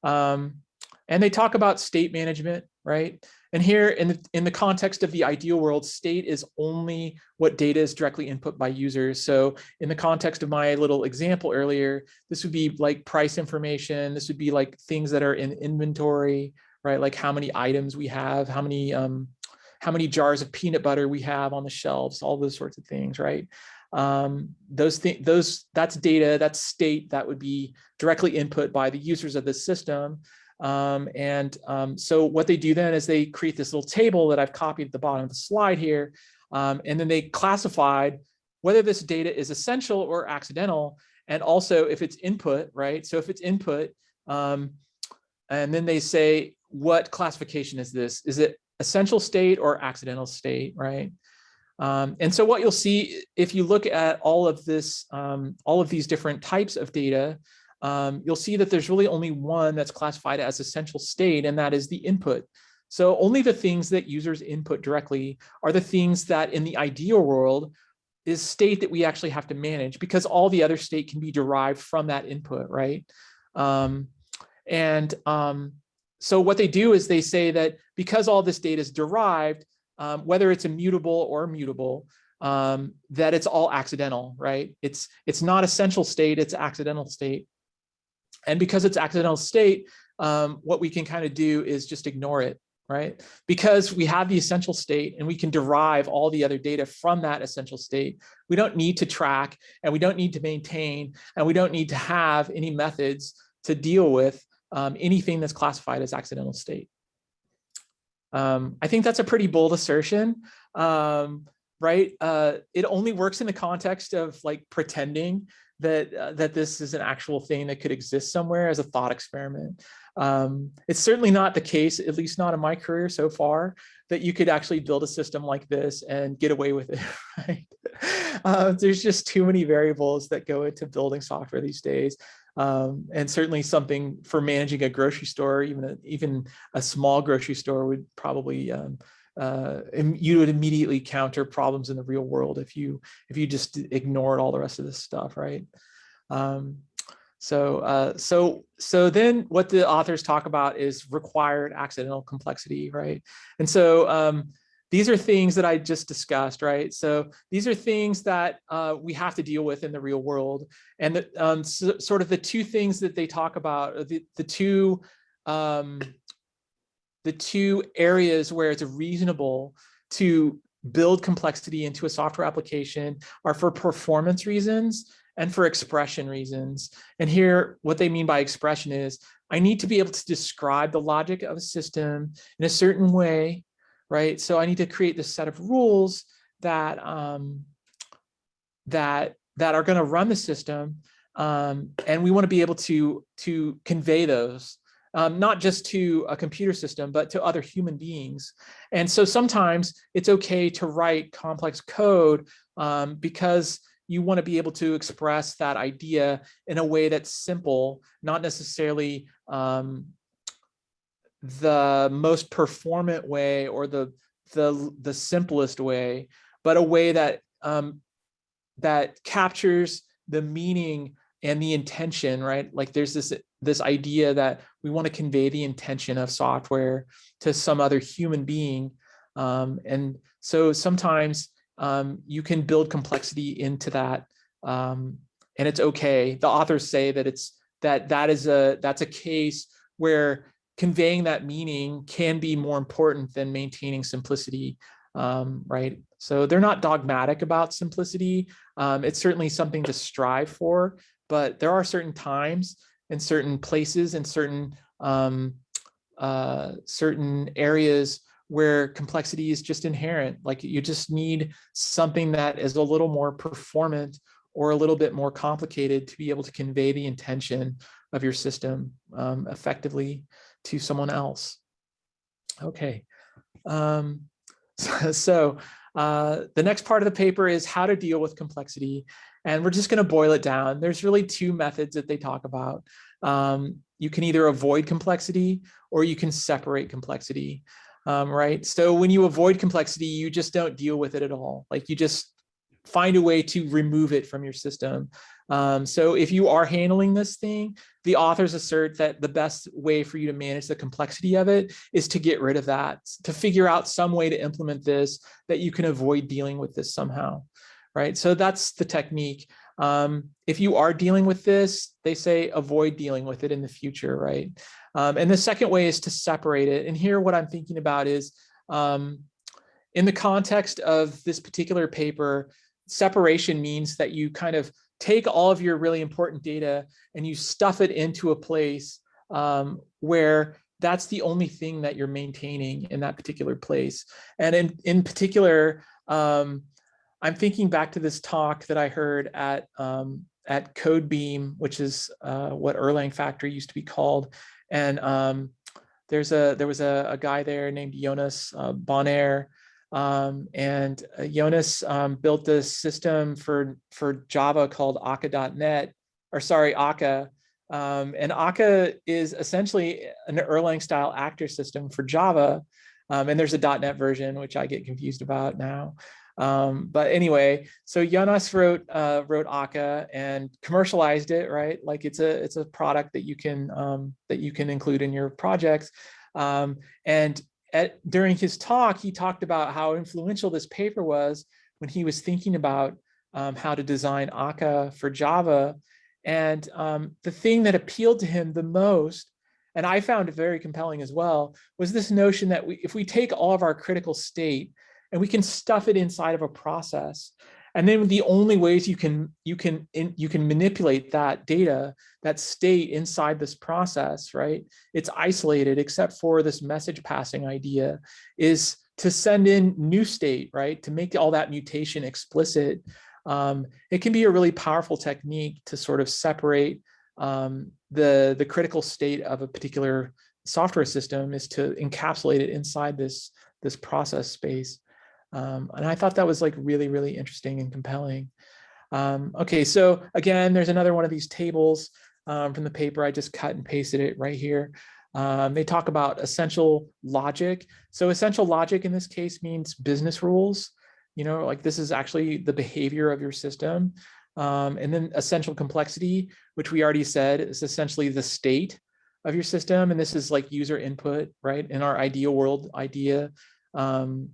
Um, and they talk about state management, right? And here in the, in the context of the ideal world, state is only what data is directly input by users. So in the context of my little example earlier, this would be like price information. This would be like things that are in inventory, right? Like how many items we have, how many, um, how many jars of peanut butter we have on the shelves, all those sorts of things, right? Um, those things, those that's data, that's state that would be directly input by the users of the system. Um, and um, so what they do then is they create this little table that I've copied at the bottom of the slide here. Um, and then they classified whether this data is essential or accidental, and also if it's input, right? So if it's input, um, and then they say, what classification is this? Is it essential state or accidental state, right? Um, and so what you'll see if you look at all of this, um, all of these different types of data, um, you'll see that there's really only one that's classified as essential state, and that is the input. So only the things that users input directly are the things that in the ideal world is state that we actually have to manage because all the other state can be derived from that input, right? Um, and um, so what they do is they say that because all this data is derived, um, whether it's immutable or mutable, um, that it's all accidental, right? It's, it's not essential state, it's accidental state. And because it's accidental state, um, what we can kind of do is just ignore it, right? Because we have the essential state and we can derive all the other data from that essential state. We don't need to track and we don't need to maintain and we don't need to have any methods to deal with um, anything that's classified as accidental state. Um, I think that's a pretty bold assertion, um, right? Uh, it only works in the context of like pretending that uh, that this is an actual thing that could exist somewhere as a thought experiment. Um, it's certainly not the case, at least not in my career so far, that you could actually build a system like this and get away with it, right? Uh, there's just too many variables that go into building software these days. Um, and certainly something for managing a grocery store, even a, even a small grocery store would probably um, uh, you would immediately counter problems in the real world if you if you just ignored all the rest of this stuff, right? Um, so uh, so so then what the authors talk about is required accidental complexity, right? And so um, these are things that I just discussed, right? So these are things that uh, we have to deal with in the real world. And the, um, so, sort of the two things that they talk about, the, the two um, the two areas where it's reasonable to build complexity into a software application are for performance reasons and for expression reasons. And here, what they mean by expression is I need to be able to describe the logic of a system in a certain way, right? So I need to create this set of rules that um, that that are going to run the system, um, and we want to be able to to convey those um, not just to a computer system, but to other human beings. And so sometimes it's okay to write complex code um, because you want to be able to express that idea in a way that's simple, not necessarily um, the most performant way or the the the simplest way, but a way that um, that captures the meaning and the intention, right? Like there's this this idea that we want to convey the intention of software to some other human being. Um, and so sometimes um, you can build complexity into that um, and it's okay. The authors say that it's that that is a that's a case where conveying that meaning can be more important than maintaining simplicity, um, right? So they're not dogmatic about simplicity. Um, it's certainly something to strive for, but there are certain times and certain places and certain um, uh, certain areas where complexity is just inherent. Like you just need something that is a little more performant or a little bit more complicated to be able to convey the intention of your system um, effectively to someone else. Okay. Um, so, so uh, the next part of the paper is how to deal with complexity. And we're just going to boil it down. There's really two methods that they talk about. Um, you can either avoid complexity or you can separate complexity, um, right? So when you avoid complexity, you just don't deal with it at all. Like you just find a way to remove it from your system. Um, so if you are handling this thing, the authors assert that the best way for you to manage the complexity of it is to get rid of that, to figure out some way to implement this that you can avoid dealing with this somehow, right? So that's the technique. Um, if you are dealing with this, they say avoid dealing with it in the future, right? Um, and the second way is to separate it. And here what I'm thinking about is um, in the context of this particular paper, separation means that you kind of take all of your really important data and you stuff it into a place um, where that's the only thing that you're maintaining in that particular place. And in, in particular, um, I'm thinking back to this talk that I heard at um, at CodeBeam, which is uh, what Erlang Factory used to be called. And um, there's a there was a, a, guy there named Jonas uh, um, and uh, Jonas um, built this system for for Java called Akka.net, or sorry, Akka. Um, and Akka is essentially an Erlang style actor system for Java. Um, and there's a .NET version, which I get confused about now. Um, but anyway, so Jonas wrote uh, wrote Akka and commercialized it, right? Like it's a it's a product that you can um, that you can include in your projects. Um, and at, during his talk, he talked about how influential this paper was when he was thinking about um, how to design Akka for Java. And um, the thing that appealed to him the most, and I found it very compelling as well, was this notion that we, if we take all of our critical state and we can stuff it inside of a process. And then the only ways you can you can in, you can manipulate that data, that state inside this process, right? It's isolated except for this message passing idea is to send in new state, right? To make all that mutation explicit. Um, it can be a really powerful technique to sort of separate um, the, the critical state of a particular software system is to encapsulate it inside this, this process space. Um, and I thought that was like really, really interesting and compelling. Um, okay, so again, there's another one of these tables um, from the paper. I just cut and pasted it right here. Um, they talk about essential logic. So essential logic in this case means business rules. You know, like this is actually the behavior of your system. Um, and then essential complexity, which we already said is essentially the state of your system. And this is like user input, right? In our ideal world idea, um,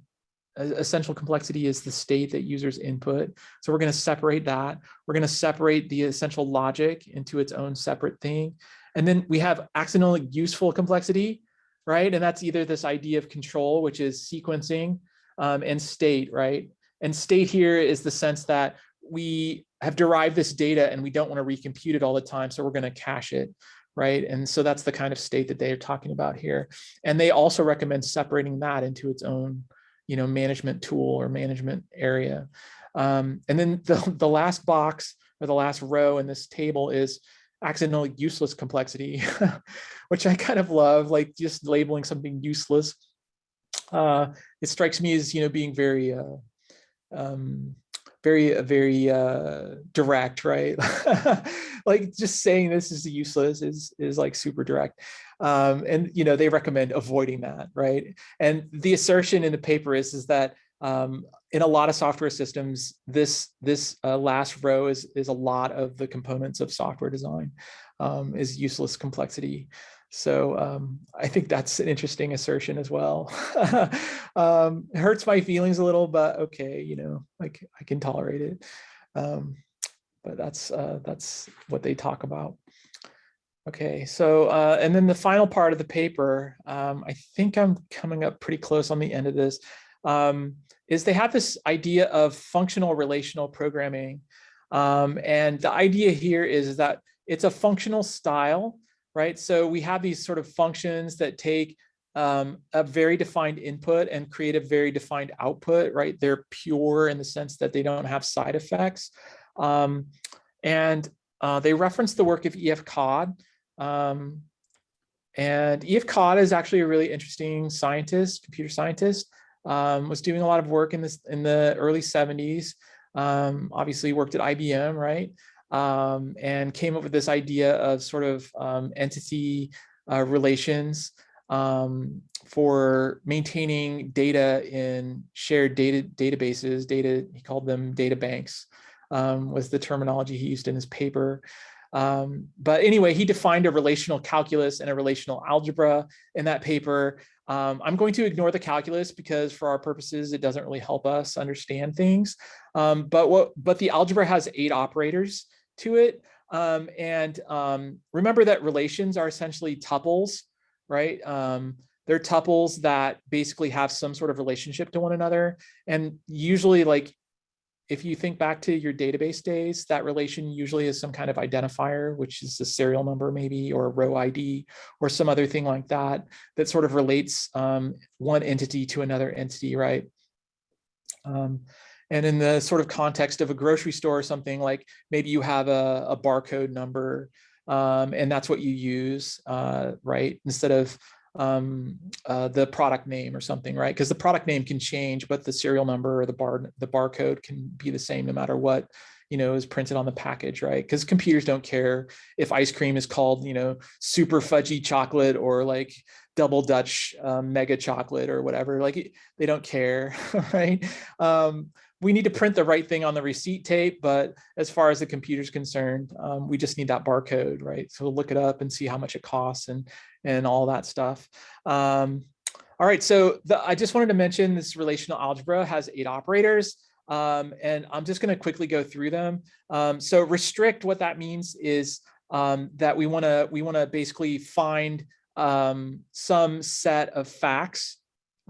essential complexity is the state that users input. So we're going to separate that. We're going to separate the essential logic into its own separate thing. And then we have accidental useful complexity, right? And that's either this idea of control, which is sequencing, um, and state, right? And state here is the sense that we have derived this data and we don't want to recompute it all the time. So we're going to cache it, right? And so that's the kind of state that they're talking about here. And they also recommend separating that into its own, you know, management tool or management area. Um, and then the, the last box or the last row in this table is accidental useless complexity, which I kind of love, like just labeling something useless. Uh, it strikes me as, you know, being very, uh, um, very, uh, very uh, direct, right? like just saying this is useless is, is like super direct. Um, and, you know, they recommend avoiding that, right? And the assertion in the paper is, is that um, in a lot of software systems, this this uh, last row is is a lot of the components of software design um, is useless complexity. So um, I think that's an interesting assertion as well. um, it hurts my feelings a little, but okay, you know, like I can tolerate it. Um, but that's uh, that's what they talk about. Okay, so uh, and then the final part of the paper, um, I think I'm coming up pretty close on the end of this um, is they have this idea of functional relational programming. Um, and the idea here is that it's a functional style, right? So we have these sort of functions that take um, a very defined input and create a very defined output, right? They're pure in the sense that they don't have side effects. Um, and uh, they reference the work of E.F. Codd. Um, and E.F. Codd is actually a really interesting scientist, computer scientist um, was doing a lot of work in this in the early 70s. Um, obviously worked at IBM, right? Um, and came up with this idea of sort of um, entity uh, relations um, for maintaining data in shared data databases, data, he called them data banks, um, was the terminology he used in his paper. Um, but anyway, he defined a relational calculus and a relational algebra in that paper. Um, I'm going to ignore the calculus because for our purposes, it doesn't really help us understand things. But what but the algebra has eight operators to it. Um, and um, remember that relations are essentially tuples, right? Um, they're tuples that basically have some sort of relationship to one another. And usually like if you think back to your database days, that relation usually is some kind of identifier, which is a serial number maybe, or a row ID, or some other thing like that, that sort of relates um, one entity to another entity, right? And in the sort of context of a grocery store or something, like maybe you have a, a barcode number, um, and that's what you use, uh, right? Instead of um, uh, the product name or something, right? Because the product name can change, but the serial number or the bar the barcode can be the same no matter what you know is printed on the package, right? Because computers don't care if ice cream is called you know super fudgy chocolate or like double Dutch um, mega chocolate or whatever. Like they don't care, right? Um, we need to print the right thing on the receipt tape, but as far as the computer is concerned, um, we just need that barcode, right? So we'll look it up and see how much it costs and and all that stuff. Um, all right, so the, I just wanted to mention this relational algebra has eight operators. Um, and I'm just going to quickly go through them. Um, so restrict, what that means is um, that we want to we want to basically find um, some set of facts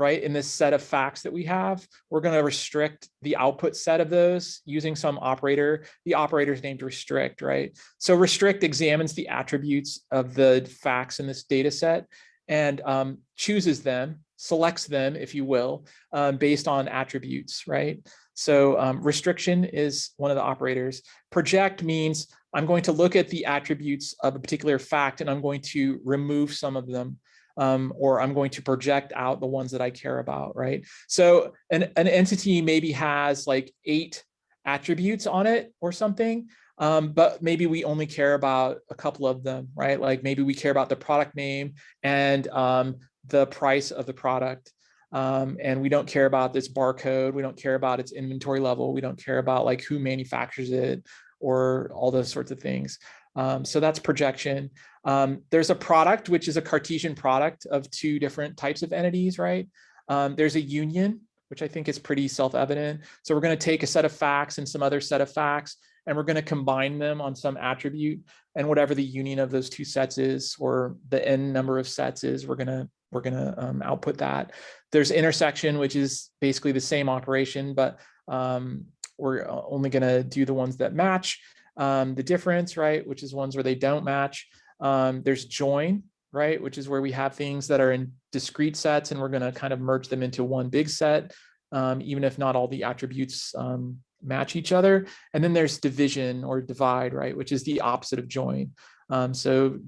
right? In this set of facts that we have, we're going to restrict the output set of those using some operator. The operator is named restrict, right? So restrict examines the attributes of the facts in this data set and um, chooses them, selects them, if you will, um, based on attributes, right? So um, restriction is one of the operators. Project means I'm going to look at the attributes of a particular fact and I'm going to remove some of them um, or I'm going to project out the ones that I care about, right? So an, an entity maybe has like eight attributes on it or something, um, but maybe we only care about a couple of them, right? Like maybe we care about the product name and um, the price of the product. Um, and we don't care about this barcode. We don't care about its inventory level. We don't care about like who manufactures it or all those sorts of things. Um, so that's projection. Um, there's a product, which is a Cartesian product of two different types of entities, right? Um, there's a union, which I think is pretty self-evident. So we're going to take a set of facts and some other set of facts, and we're going to combine them on some attribute. And whatever the union of those two sets is, or the n number of sets is, we're going to we're going to um, output that. There's intersection, which is basically the same operation, but um, we're only going to do the ones that match um, the difference, right? Which is ones where they don't match. Um, there's join, right, which is where we have things that are in discrete sets and we're going to kind of merge them into one big set, um, even if not all the attributes um, match each other. And then there's division or divide, right, which is the opposite of join. Um, so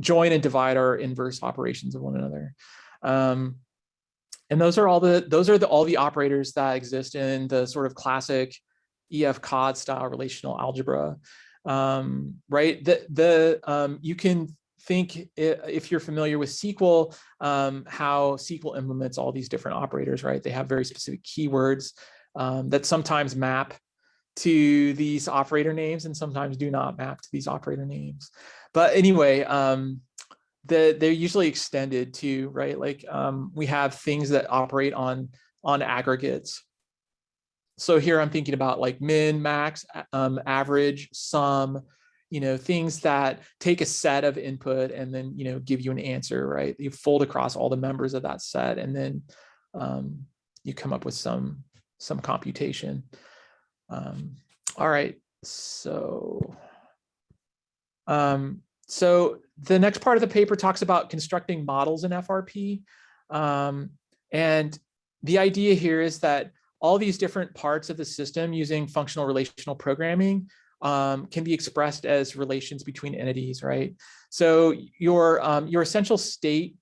join and divide are inverse operations of one another. Um, and those are all the those are the all the operators that exist in the sort of classic EF Codd style relational algebra. Um, right, the the um, you can think if you're familiar with SQL, um, how SQL implements all these different operators, right? They have very specific keywords um, that sometimes map to these operator names and sometimes do not map to these operator names. But anyway, um, the, they're usually extended to, right? Like um, we have things that operate on, on aggregates. So here I'm thinking about like min, max, um, average, sum, you know, things that take a set of input and then, you know, give you an answer, right? You fold across all the members of that set and then um, you come up with some, some computation. Um, all right, so. Um, so the next part of the paper talks about constructing models in FRP. Um, and the idea here is that all these different parts of the system using functional relational programming um, can be expressed as relations between entities, right? So your, um, your essential state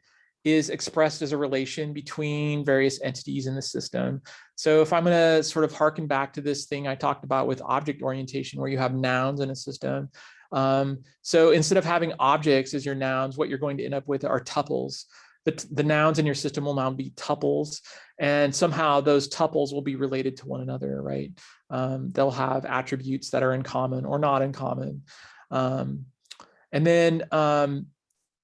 is expressed as a relation between various entities in the system. So if I'm going to sort of harken back to this thing I talked about with object orientation, where you have nouns in a system. Um, so instead of having objects as your nouns, what you're going to end up with are tuples. The, the nouns in your system will now be tuples, and somehow those tuples will be related to one another, right? Um, they'll have attributes that are in common or not in common. Um, and then um,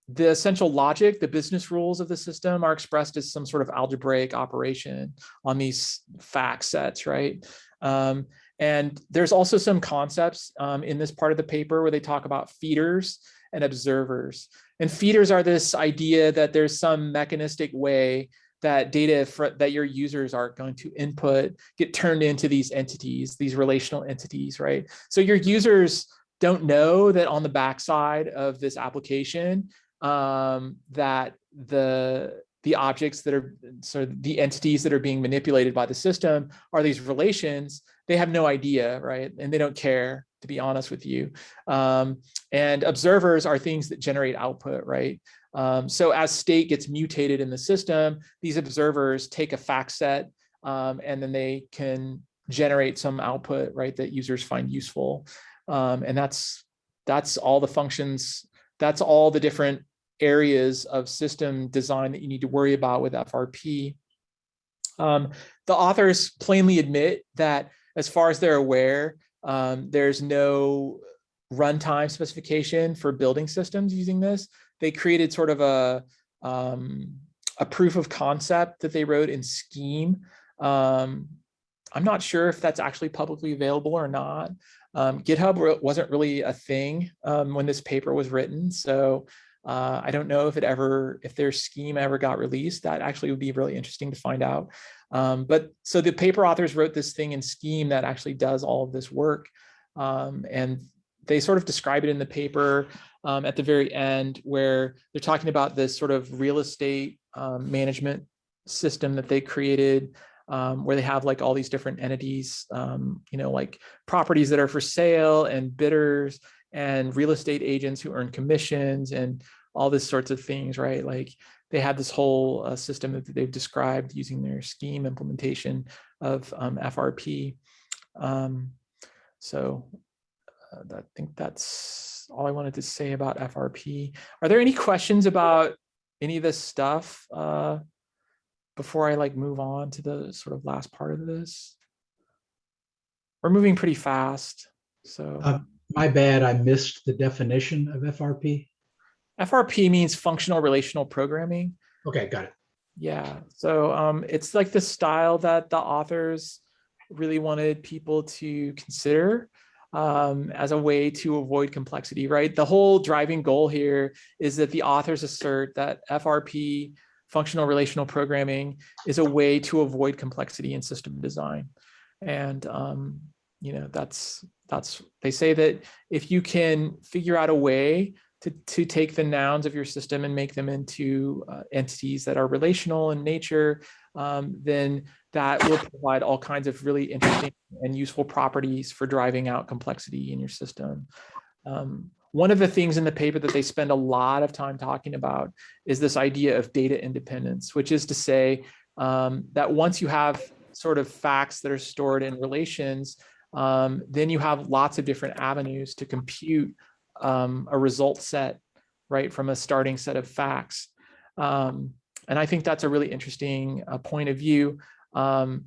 the essential logic, the business rules of the system are expressed as some sort of algebraic operation on these fact sets, right? Um, and there's also some concepts um, in this part of the paper where they talk about feeders and observers. And feeders are this idea that there's some mechanistic way that data for, that your users are going to input get turned into these entities, these relational entities, right? So your users don't know that on the backside of this application, um, that the the objects that are sort of the entities that are being manipulated by the system are these relations. They have no idea, right? And they don't care, to be honest with you. Um, and observers are things that generate output, right? Um, so as state gets mutated in the system, these observers take a fact set um, and then they can generate some output, right, that users find useful. Um, and that's that's all the functions, that's all the different areas of system design that you need to worry about with FRP. Um, the authors plainly admit that as far as they're aware, um, there's no runtime specification for building systems using this. They created sort of a, um, a proof of concept that they wrote in Scheme. Um, I'm not sure if that's actually publicly available or not. Um, GitHub wasn't really a thing um, when this paper was written, so uh, I don't know if it ever, if their scheme ever got released. That actually would be really interesting to find out. Um, but so the paper authors wrote this thing in Scheme that actually does all of this work, um, and they sort of describe it in the paper um, at the very end where they're talking about this sort of real estate um, management system that they created um, where they have like all these different entities, um, you know, like properties that are for sale and bidders and real estate agents who earn commissions and all this sorts of things, right? Like they have this whole uh, system that they've described using their scheme implementation of um, FRP. Um, so uh, I think that's all I wanted to say about FRP. Are there any questions about any of this stuff uh, before I like move on to the sort of last part of this? We're moving pretty fast, so. My bad, I missed the definition of FRP. FRP means functional relational programming. Okay, got it. Yeah, so um, it's like the style that the authors really wanted people to consider um, as a way to avoid complexity, right? The whole driving goal here is that the authors assert that FRP, functional relational programming, is a way to avoid complexity in system design. And um, you know, that's that's they say that if you can figure out a way to, to take the nouns of your system and make them into uh, entities that are relational in nature, um, then that will provide all kinds of really interesting and useful properties for driving out complexity in your system. Um, one of the things in the paper that they spend a lot of time talking about is this idea of data independence, which is to say um, that once you have sort of facts that are stored in relations, um, then you have lots of different avenues to compute um, a result set, right, from a starting set of facts. Um, and I think that's a really interesting uh, point of view. Um,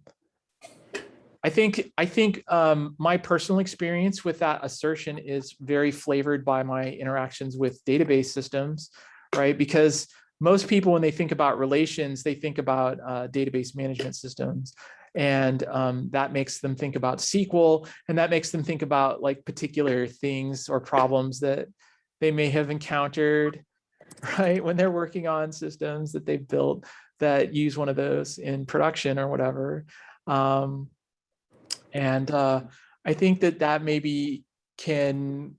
I think I think um, my personal experience with that assertion is very flavored by my interactions with database systems, right? Because most people, when they think about relations, they think about uh, database management systems. And um, that makes them think about SQL, and that makes them think about like particular things or problems that they may have encountered, right? When they're working on systems that they've built that use one of those in production or whatever. Um, and uh, I think that that maybe can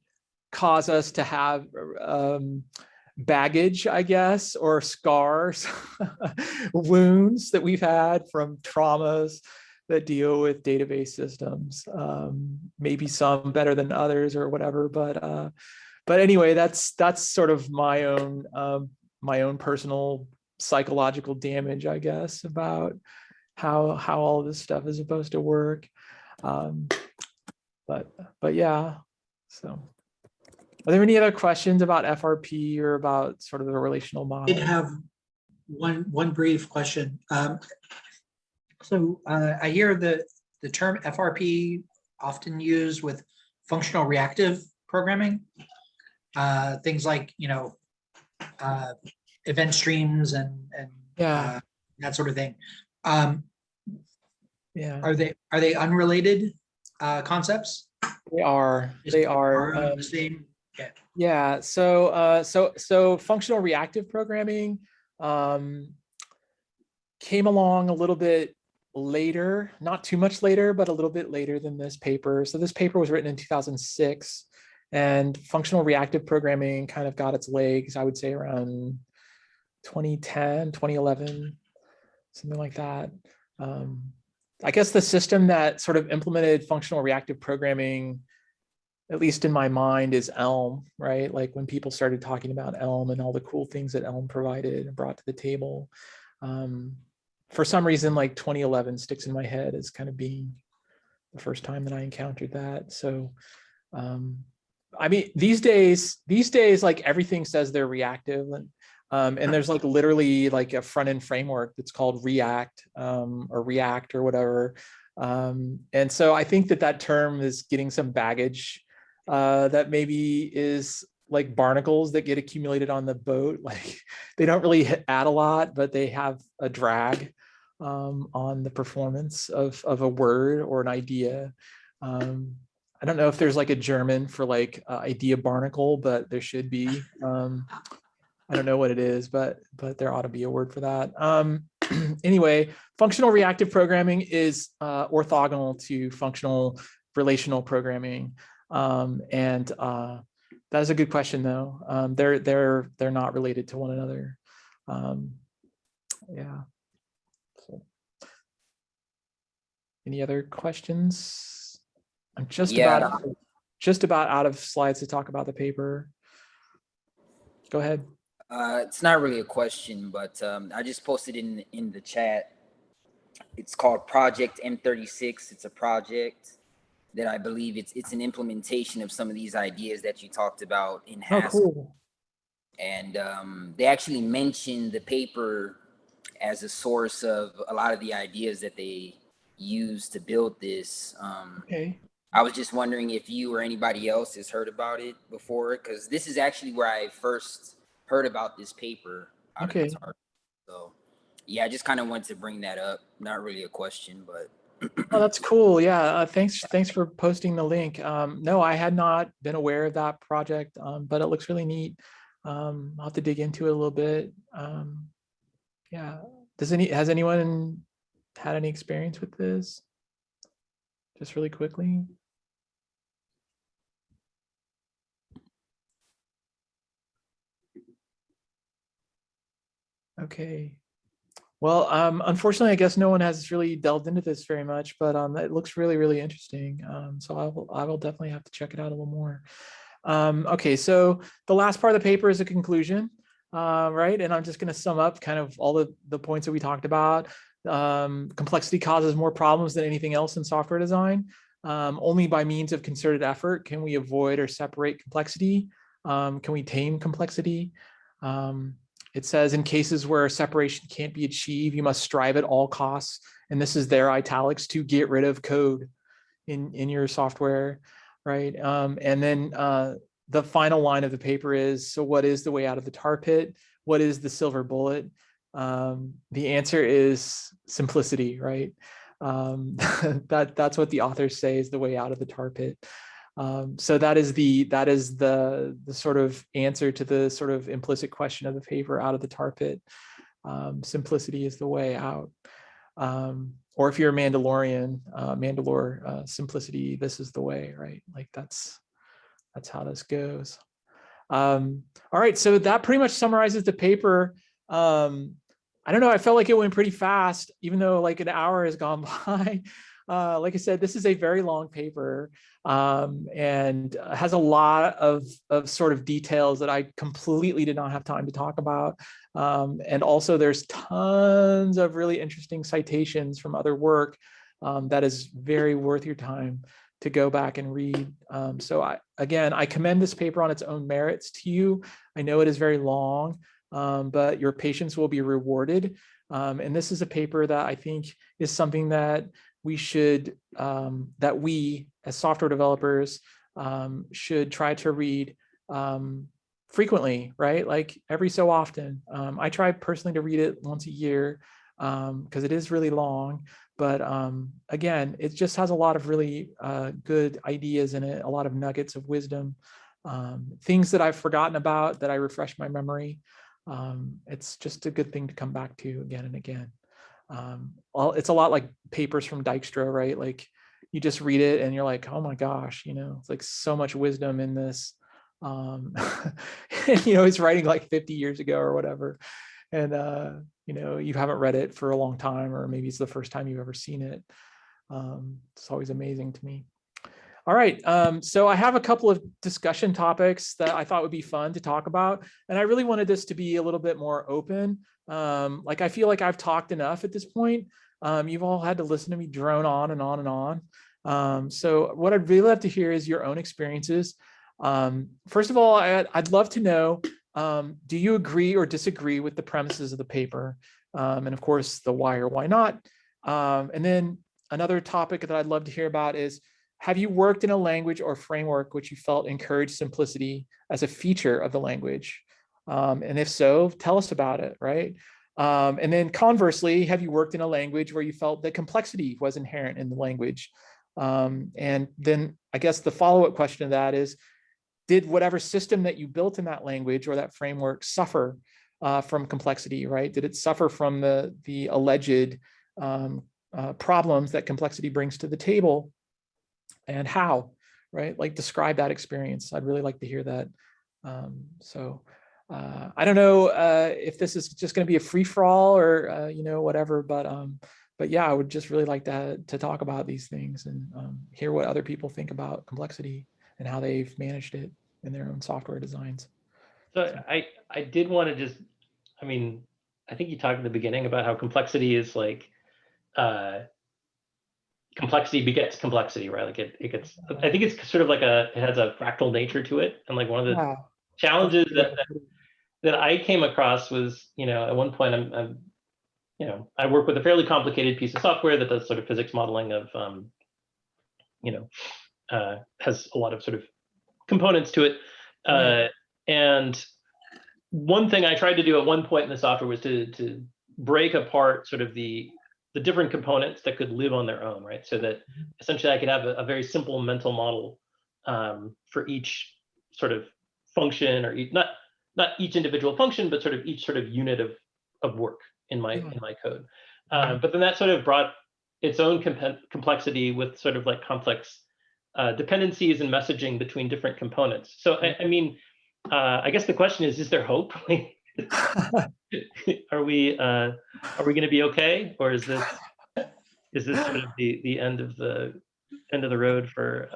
cause us to have um, baggage, I guess, or scars, wounds that we've had from traumas that deal with database systems. Um, maybe some better than others or whatever, but uh, but anyway, that's that's sort of my own um, my own personal psychological damage, I guess, about how how all this stuff is supposed to work. Um, but but yeah, so. Are there any other questions about FRP or about sort of the relational model? I did have one, one brief question. Um, So uh, I hear the, the term FRP often used with functional reactive programming. Uh, Things like, you know, uh, event streams and, and Yeah, uh, that sort of thing. Um, yeah, Are they, are they unrelated uh, concepts? they are, Is they are. um, The same, Yeah, so uh, so so functional reactive programming um, came along a little bit later, not too much later, but a little bit later than this paper. So this paper was written in 2006, and functional reactive programming kind of got its legs, I would say, around 2010, 2011, something like that. Um, I guess the system that sort of implemented functional reactive programming at least in my mind, is Elm, right? Like when people started talking about Elm and all the cool things that Elm provided and brought to the table. Um, for some reason, like 2011 sticks in my head as kind of being the first time that I encountered that. So, um, I mean, these days, these days, like everything says they're reactive and um, and there's like literally like a front end framework that's called React um, or React or whatever. Um, and so I think that that term is getting some baggage uh, that maybe is like barnacles that get accumulated on the boat. Like they don't really add a lot, but they have a drag um, on the performance of, of a word or an idea. Um, I don't know if there's like a German for like uh, idea barnacle, but there should be. Um, I don't know what it is, but but there ought to be a word for that. Um, anyway, functional reactive programming is uh, orthogonal to functional relational programming. Um, and uh, that is a good question, though. Um, they're they're they're not related to one another. Um, yeah. So. Any other questions? I'm just Yeah. about out- just about out of slides to talk about the paper. Go ahead. Uh, it's not really a question, but um, I just posted in in the chat. It's called Project M36. It's a project that I believe it's it's an implementation of some of these ideas that you talked about in Oh, Haskell. cool. And um, they actually mentioned the paper as a source of a lot of the ideas that they used to build this. Um, Okay. I was just wondering if you or anybody else has heard about it before, because this is actually where I first heard about this paper. out Okay. So, yeah, I just kind of wanted to bring that up. Not really a question, but oh, that's cool. Yeah, uh, thanks. Thanks for posting the link. Um, no, I had not been aware of that project, um, but it looks really neat. Um, I'll have to dig into it a little bit. Um, yeah, does any has anyone had any experience with this? Just really quickly. Okay, well, um, unfortunately, I guess no one has really delved into this very much, but um, it looks really, really interesting. Um, so I will, I will definitely have to check it out a little more. Um, okay, so the last part of the paper is a conclusion, uh, right? And I'm just going to sum up kind of all the, the points that we talked about. Um, complexity causes more problems than anything else in software design. Um, only by means of concerted effort can we avoid or separate complexity. Can we tame complexity? Um, it says in cases where separation can't be achieved, you must strive at all costs. And this is their italics to get rid of code in, in your software, right? Um, and then uh, the final line of the paper is, so what is the way out of the tar pit? What is the silver bullet? Um, the answer is simplicity, right? Um, that that's what the authors say is the way out of the tar pit. Um, so that is the that is the the sort of answer to the sort of implicit question of the paper out of the tar pit. Um, simplicity is the way out. Um, or if you're a Mandalorian, uh, Mandalore uh, simplicity, this is the way, right? Like that's that's how this goes. Um, all right, so that pretty much summarizes the paper. Um, I don't know, I felt like it went pretty fast, even though like an hour has gone by. Uh, like I said, this is a very long paper um, and has a lot of, of sort of details that I completely did not have time to talk about. Um, and also there's tons of really interesting citations from other work um, that is very worth your time to go back and read. Um, so I, again, I commend this paper on its own merits to you. I know it is very long, um, but your patience will be rewarded. Um, and this is a paper that I think is something that we should, um, that we as software developers um, should try to read um, frequently, right? Like every so often. Um, I try personally to read it once a year because it is really long. But um, again, it just has a lot of really uh, good ideas in it, a lot of nuggets of wisdom, um, things that I've forgotten about that I refresh my memory. Um, it's just a good thing to come back to again and again. Um, well, it's a lot like papers from Dijkstra, right? Like you just read it and you're like, oh my gosh, you know, it's like so much wisdom in this. Um, and, you know, he's writing like 50 years ago or whatever. And, uh, you know, you haven't read it for a long time, or maybe it's the first time you've ever seen it. Um, it's always amazing to me. All right, um, so I have a couple of discussion topics that I thought would be fun to talk about. And I really wanted this to be a little bit more open. Um, like I feel like I've talked enough at this point. Um, you've all had to listen to me drone on and on and on. Um, so what I'd really love to hear is your own experiences. Um, first of all, I, would love to know, um, do you agree or disagree with the premises of the paper? Um, and of course, the why or why not. And then another topic that I'd love to hear about is, have you worked in a language or framework which you felt encouraged simplicity as a feature of the language? Um, and if so, tell us about it, right? Um, and then conversely, have you worked in a language where you felt that complexity was inherent in the language? Um, and then I guess the follow-up question to that is, did whatever system that you built in that language or that framework suffer uh, from complexity, right? Did it suffer from the, the alleged um, uh, problems that complexity brings to the table and how, right? Like describe that experience. I'd really like to hear that. Um, so uh, I don't know uh, if this is just going to be a free for all or, uh, you know, whatever, but um, but yeah, I would just really like to, to talk about these things and um, hear what other people think about complexity and how they've managed it in their own software designs. So I, I did want to just, I mean, I think you talked in the beginning about how complexity is like, uh, complexity begets complexity, right? Like it, it gets, I think it's sort of like a, it has a fractal nature to it. And like one of the challenges that, that, that I came across was, you know, at one point I'm, I'm, you know, I work with a fairly complicated piece of software that does sort of physics modeling of, um, you know, uh, has a lot of sort of components to it. Uh, and one thing I tried to do at one point in the software was to, to break apart sort of the, the different components that could live on their own, right? So that essentially I could have a, a very simple mental model um, for each sort of function or each, not, not each individual function, but sort of each sort of unit of, of work in my, Yeah. in my code. Uh, but then that sort of brought its own compe- complexity with sort of like complex uh, dependencies and messaging between different components. So I, I mean, uh, I guess the question is: Is there hope? are we uh, are we going to be okay, or is this is this sort of the the end of the end of the road for?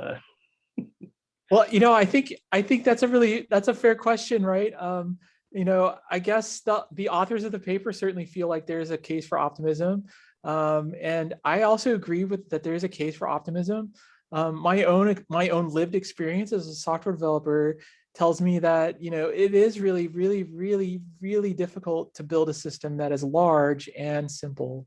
Well, you know, I think I think that's a really that's a fair question, right? Um, you know, I guess the the authors of the paper certainly feel like there's a case for optimism. Um, and I also agree with that there is a case for optimism. Um, my own my own lived experience as a software developer tells me that you know it is really really really really difficult to build a system that is large and simple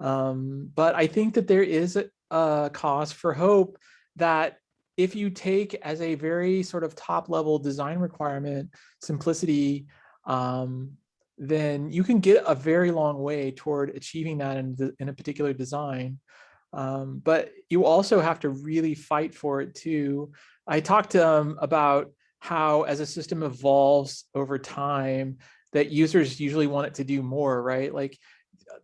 um, but i think that there is a, a cause for hope that if you take as a very sort of top level design requirement simplicity um, then you can get a very long way toward achieving that in, the, in a particular design. Um, but you also have to really fight for it too. I talked um, about how as a system evolves over time that users usually want it to do more right? Like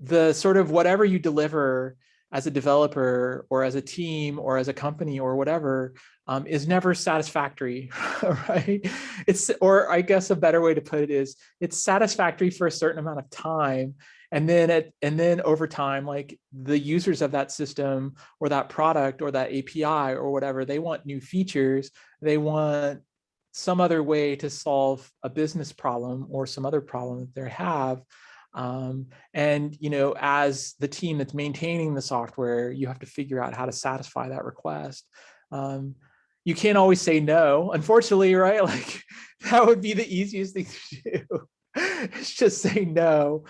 the sort of whatever you deliver as a developer or as a team or as a company or whatever um, is never satisfactory right it's or i guess a better way to put it is it's satisfactory for a certain amount of time and then it and then over time like the users of that system or that product or that api or whatever they want new features they want some other way to solve a business problem or some other problem that they have. Um, and, you know, as the team that's maintaining the software, you have to figure out how to satisfy that request. Um, you can't always say no, unfortunately, right? Like that would be the easiest thing to do. it's just say no.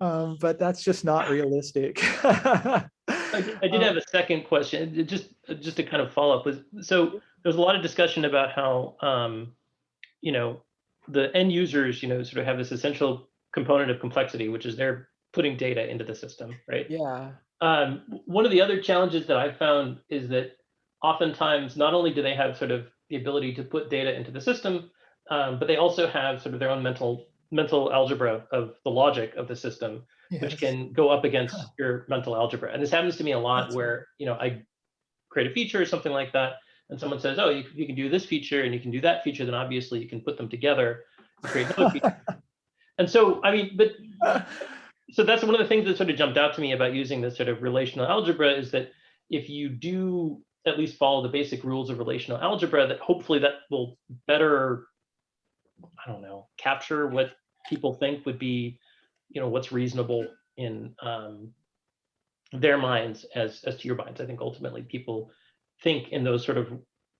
Um, but that's just not realistic. I, did- I did Um, have a second question, just just to kind of follow up was so there's a lot of discussion about how um, you know the end users you know sort of have this essential component of complexity, which is they're putting data into the system, right? yeah. Um, one of the other challenges that I've found is that oftentimes not only do they have sort of the ability to put data into the system, um, but they also have sort of their own mental mental algebra of the logic of the system, which can go up against your mental algebra. And this happens to me a lot That's where, you know, I create a feature or something like that, and someone says, oh, you, you can do this feature and you can do that feature, then obviously you can put them together and create another feature. And so, I mean, but so that's one of the things that sort of jumped out to me about using this sort of relational algebra is that if you do at least follow the basic rules of relational algebra, that hopefully that will better, I don't know, capture what people think would be, you know, what's reasonable in um, their minds as as to your minds. I think ultimately people think in those sort of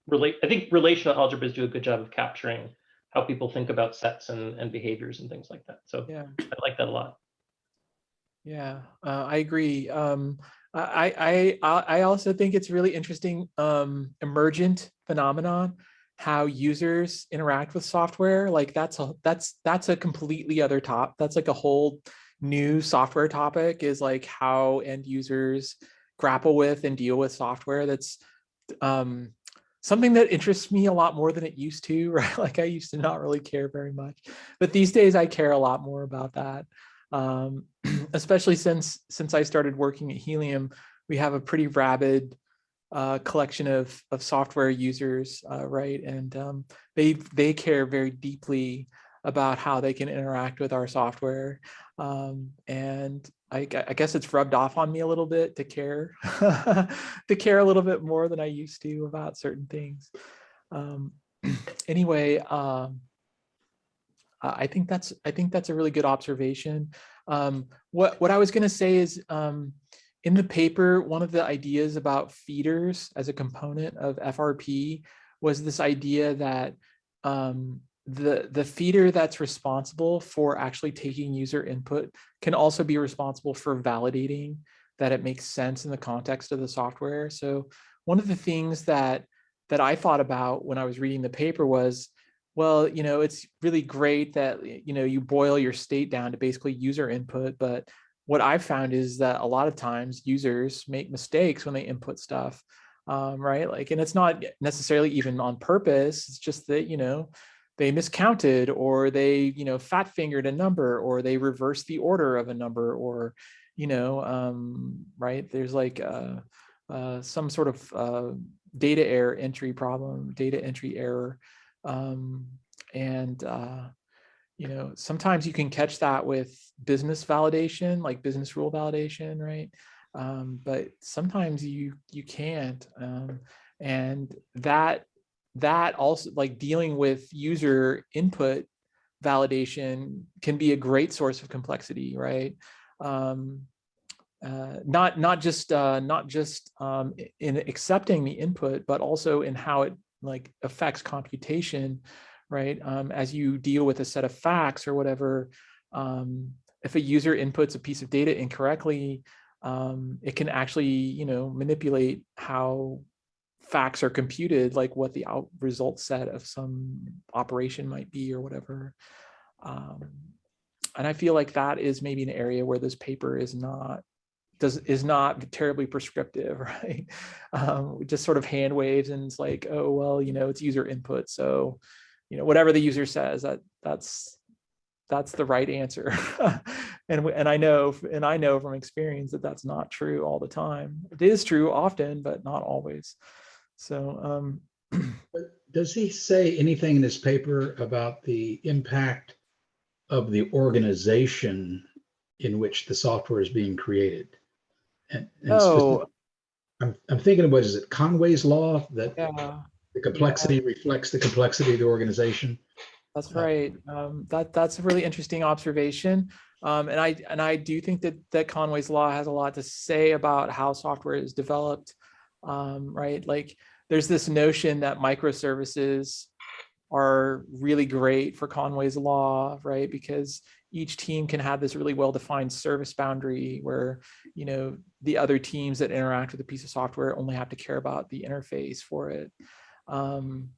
relate. I think relational algebras do a good job of capturing how people think about sets and, and behaviors and things like that. So yeah. I like that a lot. Yeah, uh, I agree. Um, I, I, I I also think it's really interesting um, emergent phenomenon how users interact with software. Like that's a that's that's a completely other top. That's like a whole new software topic is like how end users grapple with and deal with software. That's um, something that interests me a lot more than it used to. Right, like I used to not really care very much, but these days I care a lot more about that um, especially since since I started working at Helium, we have a pretty rabid uh, collection of of software users, uh, right? And um, they they care very deeply about how they can interact with our software. Um, and I, I guess it's rubbed off on me a little bit to care to care a little bit more than I used to about certain things. Um, anyway, um, I think that's I think that's a really good observation. Um, what what I was going to say is um, in the paper, one of the ideas about feeders as a component of FRP was this idea that um, the the feeder that's responsible for actually taking user input can also be responsible for validating that it makes sense in the context of the software. So one of the things that that I thought about when I was reading the paper was well, you know, it's really great that, you know, you boil your state down to basically user input. But what I've found is that a lot of times users make mistakes when they input stuff, um, right? Like, and it's not necessarily even on purpose. It's just that, you know, they miscounted or they, you know, fat fingered a number or they reversed the order of a number or, you know, um, right? There's like uh, uh, some sort of uh, data error entry problem, data entry error um, and uh, you know, sometimes you can catch that with business validation, like business rule validation, right? Um, but sometimes you you can't. Um, and that that also like dealing with user input validation can be a great source of complexity, right? Um, uh, not not just uh, not just um, in accepting the input, but also in how it like affects computation, right? Um, as you deal with a set of facts or whatever, um, if a user inputs a piece of data incorrectly, um, it can actually you know manipulate how facts are computed, like what the out result set of some operation might be or whatever. Um, and I feel like that is maybe an area where this paper is not does is not terribly prescriptive, right? Um, just sort of hand waves and it's like, oh well, you know, it's user input, so you know whatever the user says, that that's that's the right answer. and and I know and I know from experience that that's not true all the time. It is true often, but not always. So um, Does he say anything in his paper about the impact of the organization in which the software is being created? And, and oh I'm, I'm thinking of what is it, Conway's law, that yeah. the complexity reflects the complexity of the organization? That's right. Um, that that's a really interesting observation. Um, and I and I do think that that Conway's law has a lot to say about how software is developed. Um, right, like there's this notion that microservices are really great for Conway's law, right? Because each team can have this really well-defined service boundary where you know the other teams that interact with a piece of software only have to care about the interface for it. Um,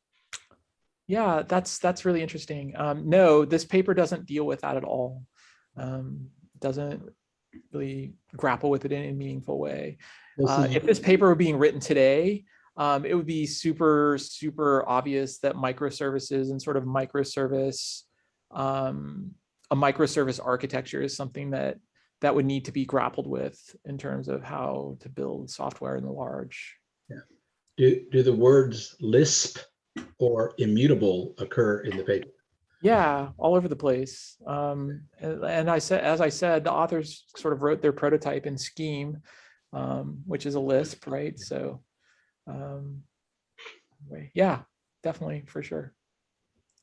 yeah, that's that's really interesting. Um, no, this paper doesn't deal with that at all. Um, doesn't really grapple with it in a meaningful way. Uh, if this paper were being written today, um, it would be super, super obvious that microservices and sort of microservice, um, a microservice architecture is something that that would need to be grappled with in terms of how to build software in the large. Yeah. Do, do the words Lisp or immutable occur in the paper? Yeah, all over the place. Um, and, and I said, as I said, the authors sort of wrote their prototype in Scheme, um, which is a Lisp, right? So, um, anyway, yeah, definitely for sure.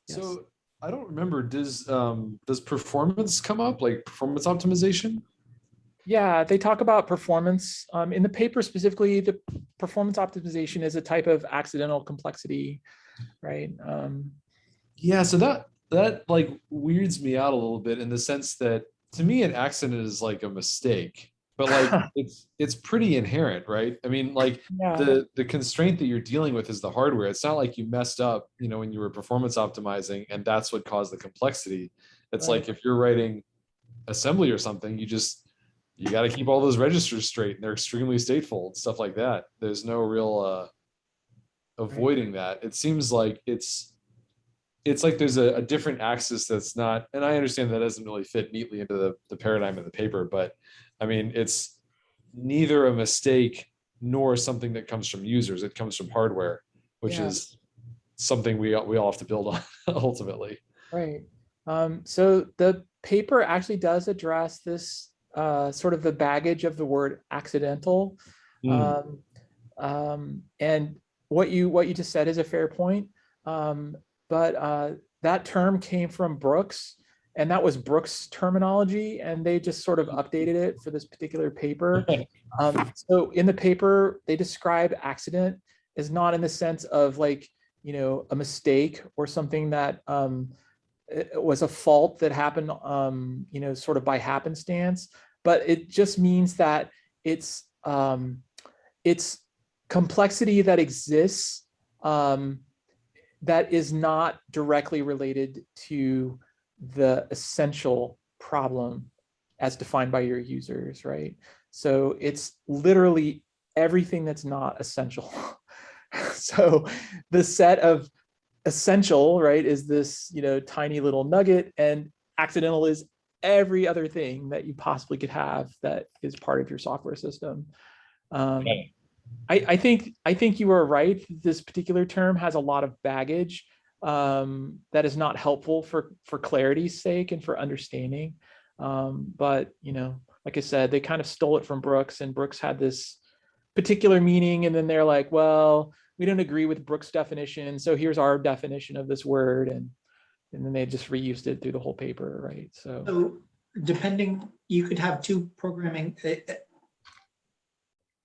Yes. So I don't remember, does, um, does performance come up, like performance optimization? Yeah, they talk about performance. Um, in the paper specifically, the performance optimization is a type of accidental complexity, right? Um, Yeah, so that, that like weirds me out a little bit in the sense that to me, an accident is like a mistake, but like it's, it's pretty inherent, right? I mean, like yeah, the, the constraint that you're dealing with is the hardware. It's not like you messed up, you know, when you were performance optimizing and that's what caused the complexity. It's Right. like if you're writing assembly or something, you just, you got to keep all those registers straight and they're extremely stateful and stuff like that. There's no real, uh, avoiding that. It seems like it's, it's like there's a, a different axis that's not, and I understand that doesn't really fit neatly into the, the paradigm of the paper, but I mean, it's neither a mistake nor something that comes from users. It comes from hardware, which Yeah. is something we, all- we all have to build on ultimately. Right. Um, so the paper actually does address this uh, sort of the baggage of the word accidental. Mm. Um, um, and what you what you just said is a fair point. Um, but uh, that term came from Brooks, and that was Brooks terminology, and they just sort of updated it for this particular paper. Um, so in the paper, they describe accident as not in the sense of like, you know, a mistake or something that um, was a fault that happened, um, you know, sort of by happenstance, but it just means that it's um, it's complexity that exists um, that is not directly related to the essential problem as defined by your users, right? So it's literally everything that's not essential. so the set of essential, right, is this, you know, tiny little nugget and accidental is every other thing that you possibly could have that is part of your software system. Um, Right. I, I think I think you are right. This particular term has a lot of baggage, um, that is not helpful for, for clarity's sake and for understanding. Um, but, you know, like I said, they kind of stole it from Brooks and Brooks had this particular meaning. And then they're like, well, we don't agree with Brooks definition. So here's our definition of this word. And, and then they just reused it through the whole paper, right? So, So depending, you could have two programming, uh,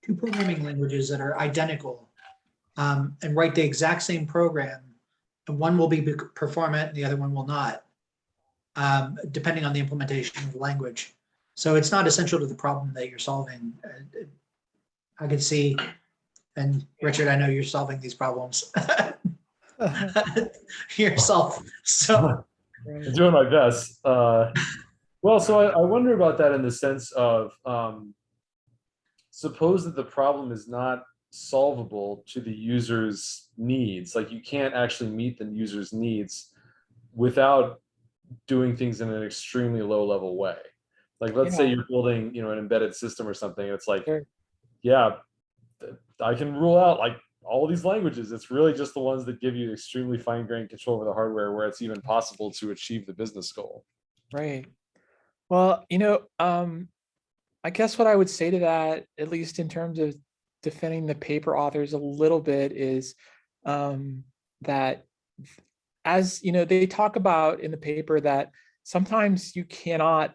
two programming languages that are identical um, and write the exact same program. One will be performant, the other one will not, um, depending on the implementation of the language. So it's not essential to the problem that you're solving. Uh, uh, I could see, and Richard, I know you're solving these problems yourself, so. I'm doing my best. Uh, well, so I, I wonder about that in the sense of um, suppose that the problem is not solvable to the user's needs. Like you can't actually meet the user's needs without doing things in an extremely low level way. Like let's say you're building, you know, an embedded system or something. It's like, Sure. yeah, I can rule out like all these languages. It's really just the ones that give you extremely fine grained control over the hardware where it's even possible to achieve the business goal. Right. Well, you know, um, I guess what I would say to that, at least in terms of defending the paper authors a little bit, is um, that as you know, they talk about in the paper that sometimes you cannot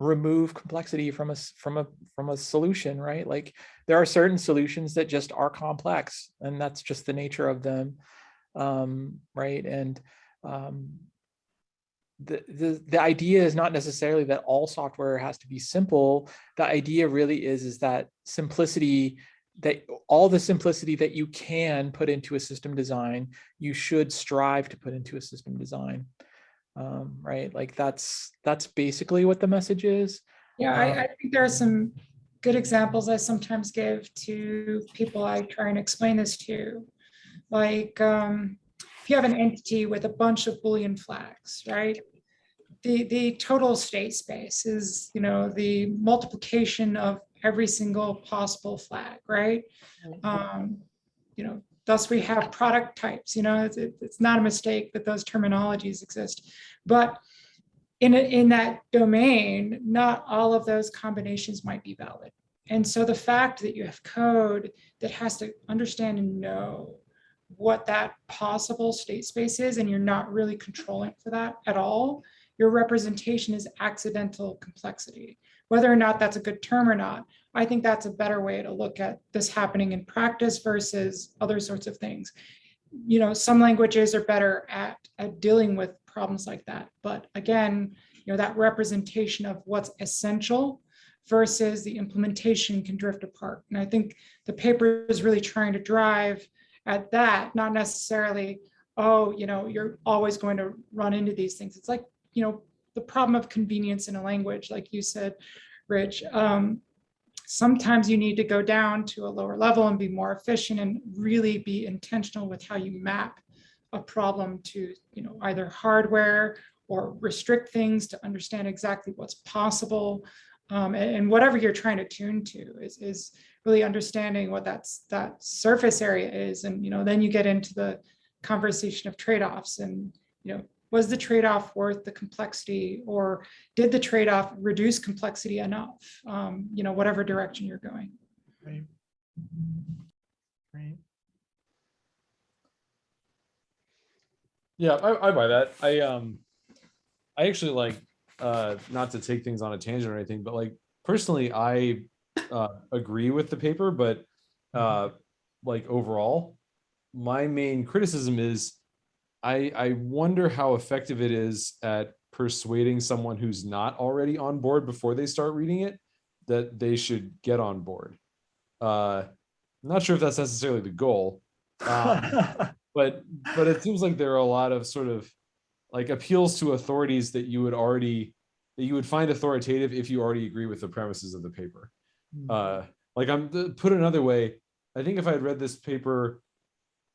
remove complexity from a from a from a solution, right? Like there are certain solutions that just are complex, and that's just the nature of them, um, right? And um, the, the the idea is not necessarily that all software has to be simple. The idea really is is that simplicity that all the simplicity that you can put into a system design, you should strive to put into a system design. Um, right? Like that's that's basically what the message is. Yeah, Um, I, I think there are some good examples I sometimes give to people I try and explain this to. Like, um, if you have an entity with a bunch of Boolean flags, right? The, the total state space is, you know, the multiplication of every single possible flag, right? Um, you know, thus we have product types, you know, it's, it's not a mistake that those terminologies exist. But in, a- in that domain, not all of those combinations might be valid. And so the fact that you have code that has to understand and know what that possible state space is, and you're not really controlling for that at all, your representation is accidental complexity. Whether or not that's a good term or not, I think that's a better way to look at this happening in practice versus other sorts of things. You know, some languages are better at, at dealing with problems like that. But again, you know, that representation of what's essential versus the implementation can drift apart. And I think the paper is really trying to drive at that, not necessarily, oh, you know, you're always going to run into these things. It's like, you know, the problem of convenience in a language, like you said, Rich. Um, sometimes you need to go down to a lower level and be more efficient and really be intentional with how you map a problem to, you know, either hardware or restrict things to understand exactly what's possible. Um, and, and whatever you're trying to tune to is, is really understanding what that's that surface area is. And, you know, then you get into the conversation of trade-offs and, you know, was the trade-off worth the complexity or did the trade-off reduce complexity enough? Um, you know, whatever direction you're going. Right. Right. Yeah, I, I buy that. I um, I actually like uh, not to take things on a tangent or anything, but like personally, I uh, agree with the paper, but uh, like overall, my main criticism is I I wonder how effective it is at persuading someone who's not already on board before they start reading it that they should get on board. Uh, I'm not sure if that's necessarily the goal. Um, but but it seems like there are a lot of sort of like appeals to authorities that you would already that you would find authoritative if you already agree with the premises of the paper uh like i'm put another way i think if i had read this paper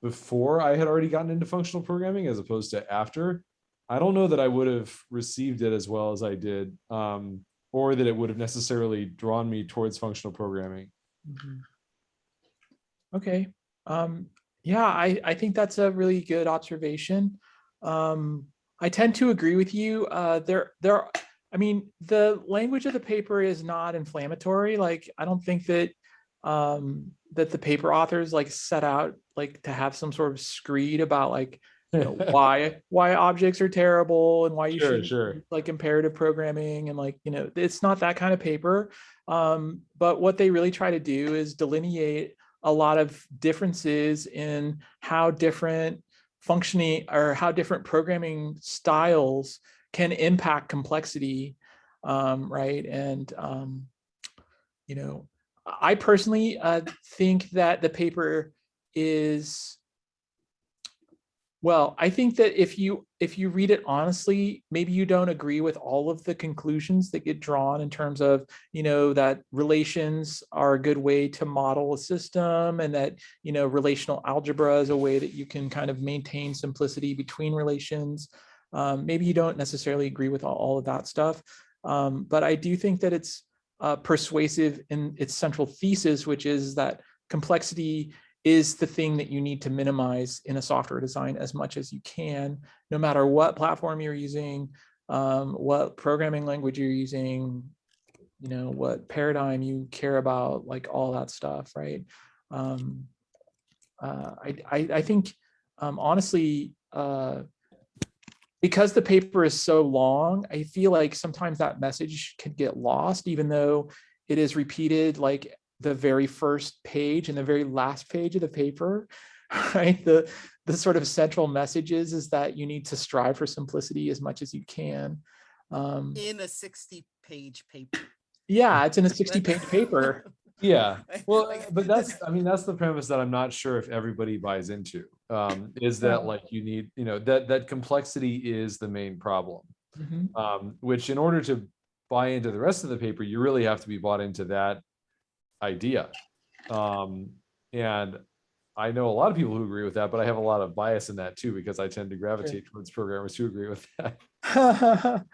before i had already gotten into functional programming as opposed to after i don't know that i would have received it as well as i did um or that it would have necessarily drawn me towards functional programming Mhm. Okay, um, yeah, I, I think that's a really good observation. um, I tend to agree with you. Uh, there, there, I mean, the language of the paper is not inflammatory. Like, I don't think that um, that the paper authors like set out like to have some sort of screed about like you know, why why objects are terrible and why you Sure, should sure. like imperative programming and like you know it's not that kind of paper um but what they really try to do is delineate a lot of differences in how different functioning or how different programming styles can impact complexity um right and um you know i personally uh think that the paper is well, I think that if you if you read it honestly, maybe you don't agree with all of the conclusions that get drawn in terms of, you know, that relations are a good way to model a system and that, you know, relational algebra is a way that you can kind of maintain simplicity between relations. Um, maybe you don't necessarily agree with all, all of that stuff, um, but I do think that it's uh, persuasive in its central thesis, which is that complexity is the thing that you need to minimize in a software design as much as you can, no matter what platform you're using, um, what programming language you're using, you know, what paradigm you care about, like all that stuff, right? Um, uh, I, I, I think, um, honestly, uh, because the paper is so long, I feel like sometimes that message can get lost, even though it is repeated like the very first page and the very last page of the paper, right? The, the sort of central message is, is that you need to strive for simplicity as much as you can. Um, In a sixty page paper. yeah, it's in a 60 page paper. Yeah, well, but that's, I mean, that's the premise that I'm not sure if everybody buys into. Um, is that like you need, you know, that, that complexity is the main problem. Mhm. Um, which in order to buy into the rest of the paper, you really have to be bought into that idea. Um, and I know a lot of people who agree with that, but I have a lot of bias in that too, because I tend to gravitate towards programmers who agree with that.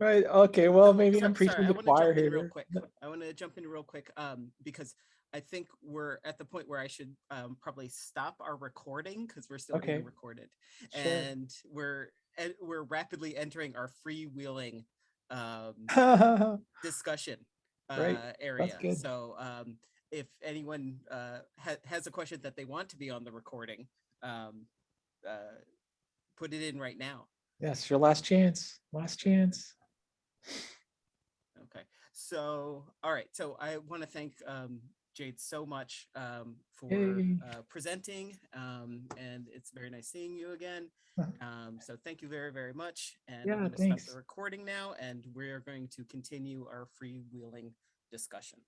right. Okay. Well, maybe So- I'm sorry, preaching I to the wanna choir jump in Real here. quick. I want to jump in real quick, um, because I think we're at the point where I should um, probably stop our recording because we're still Okay. being recorded, Sure. and we're we're rapidly entering our freewheeling um, discussion uh, area. So um, if anyone uh, ha- has a question that they want to be on the recording, um, uh, put it in right now. yes, your last chance. Last chance. Okay, so, all right, so I want to thank um, Jade so much um, for Yay. uh, presenting, um, and it's very nice seeing you again. Um, So thank you very, very much. And Yeah, I'm going to stop the recording now, and we're going to continue our freewheeling discussion.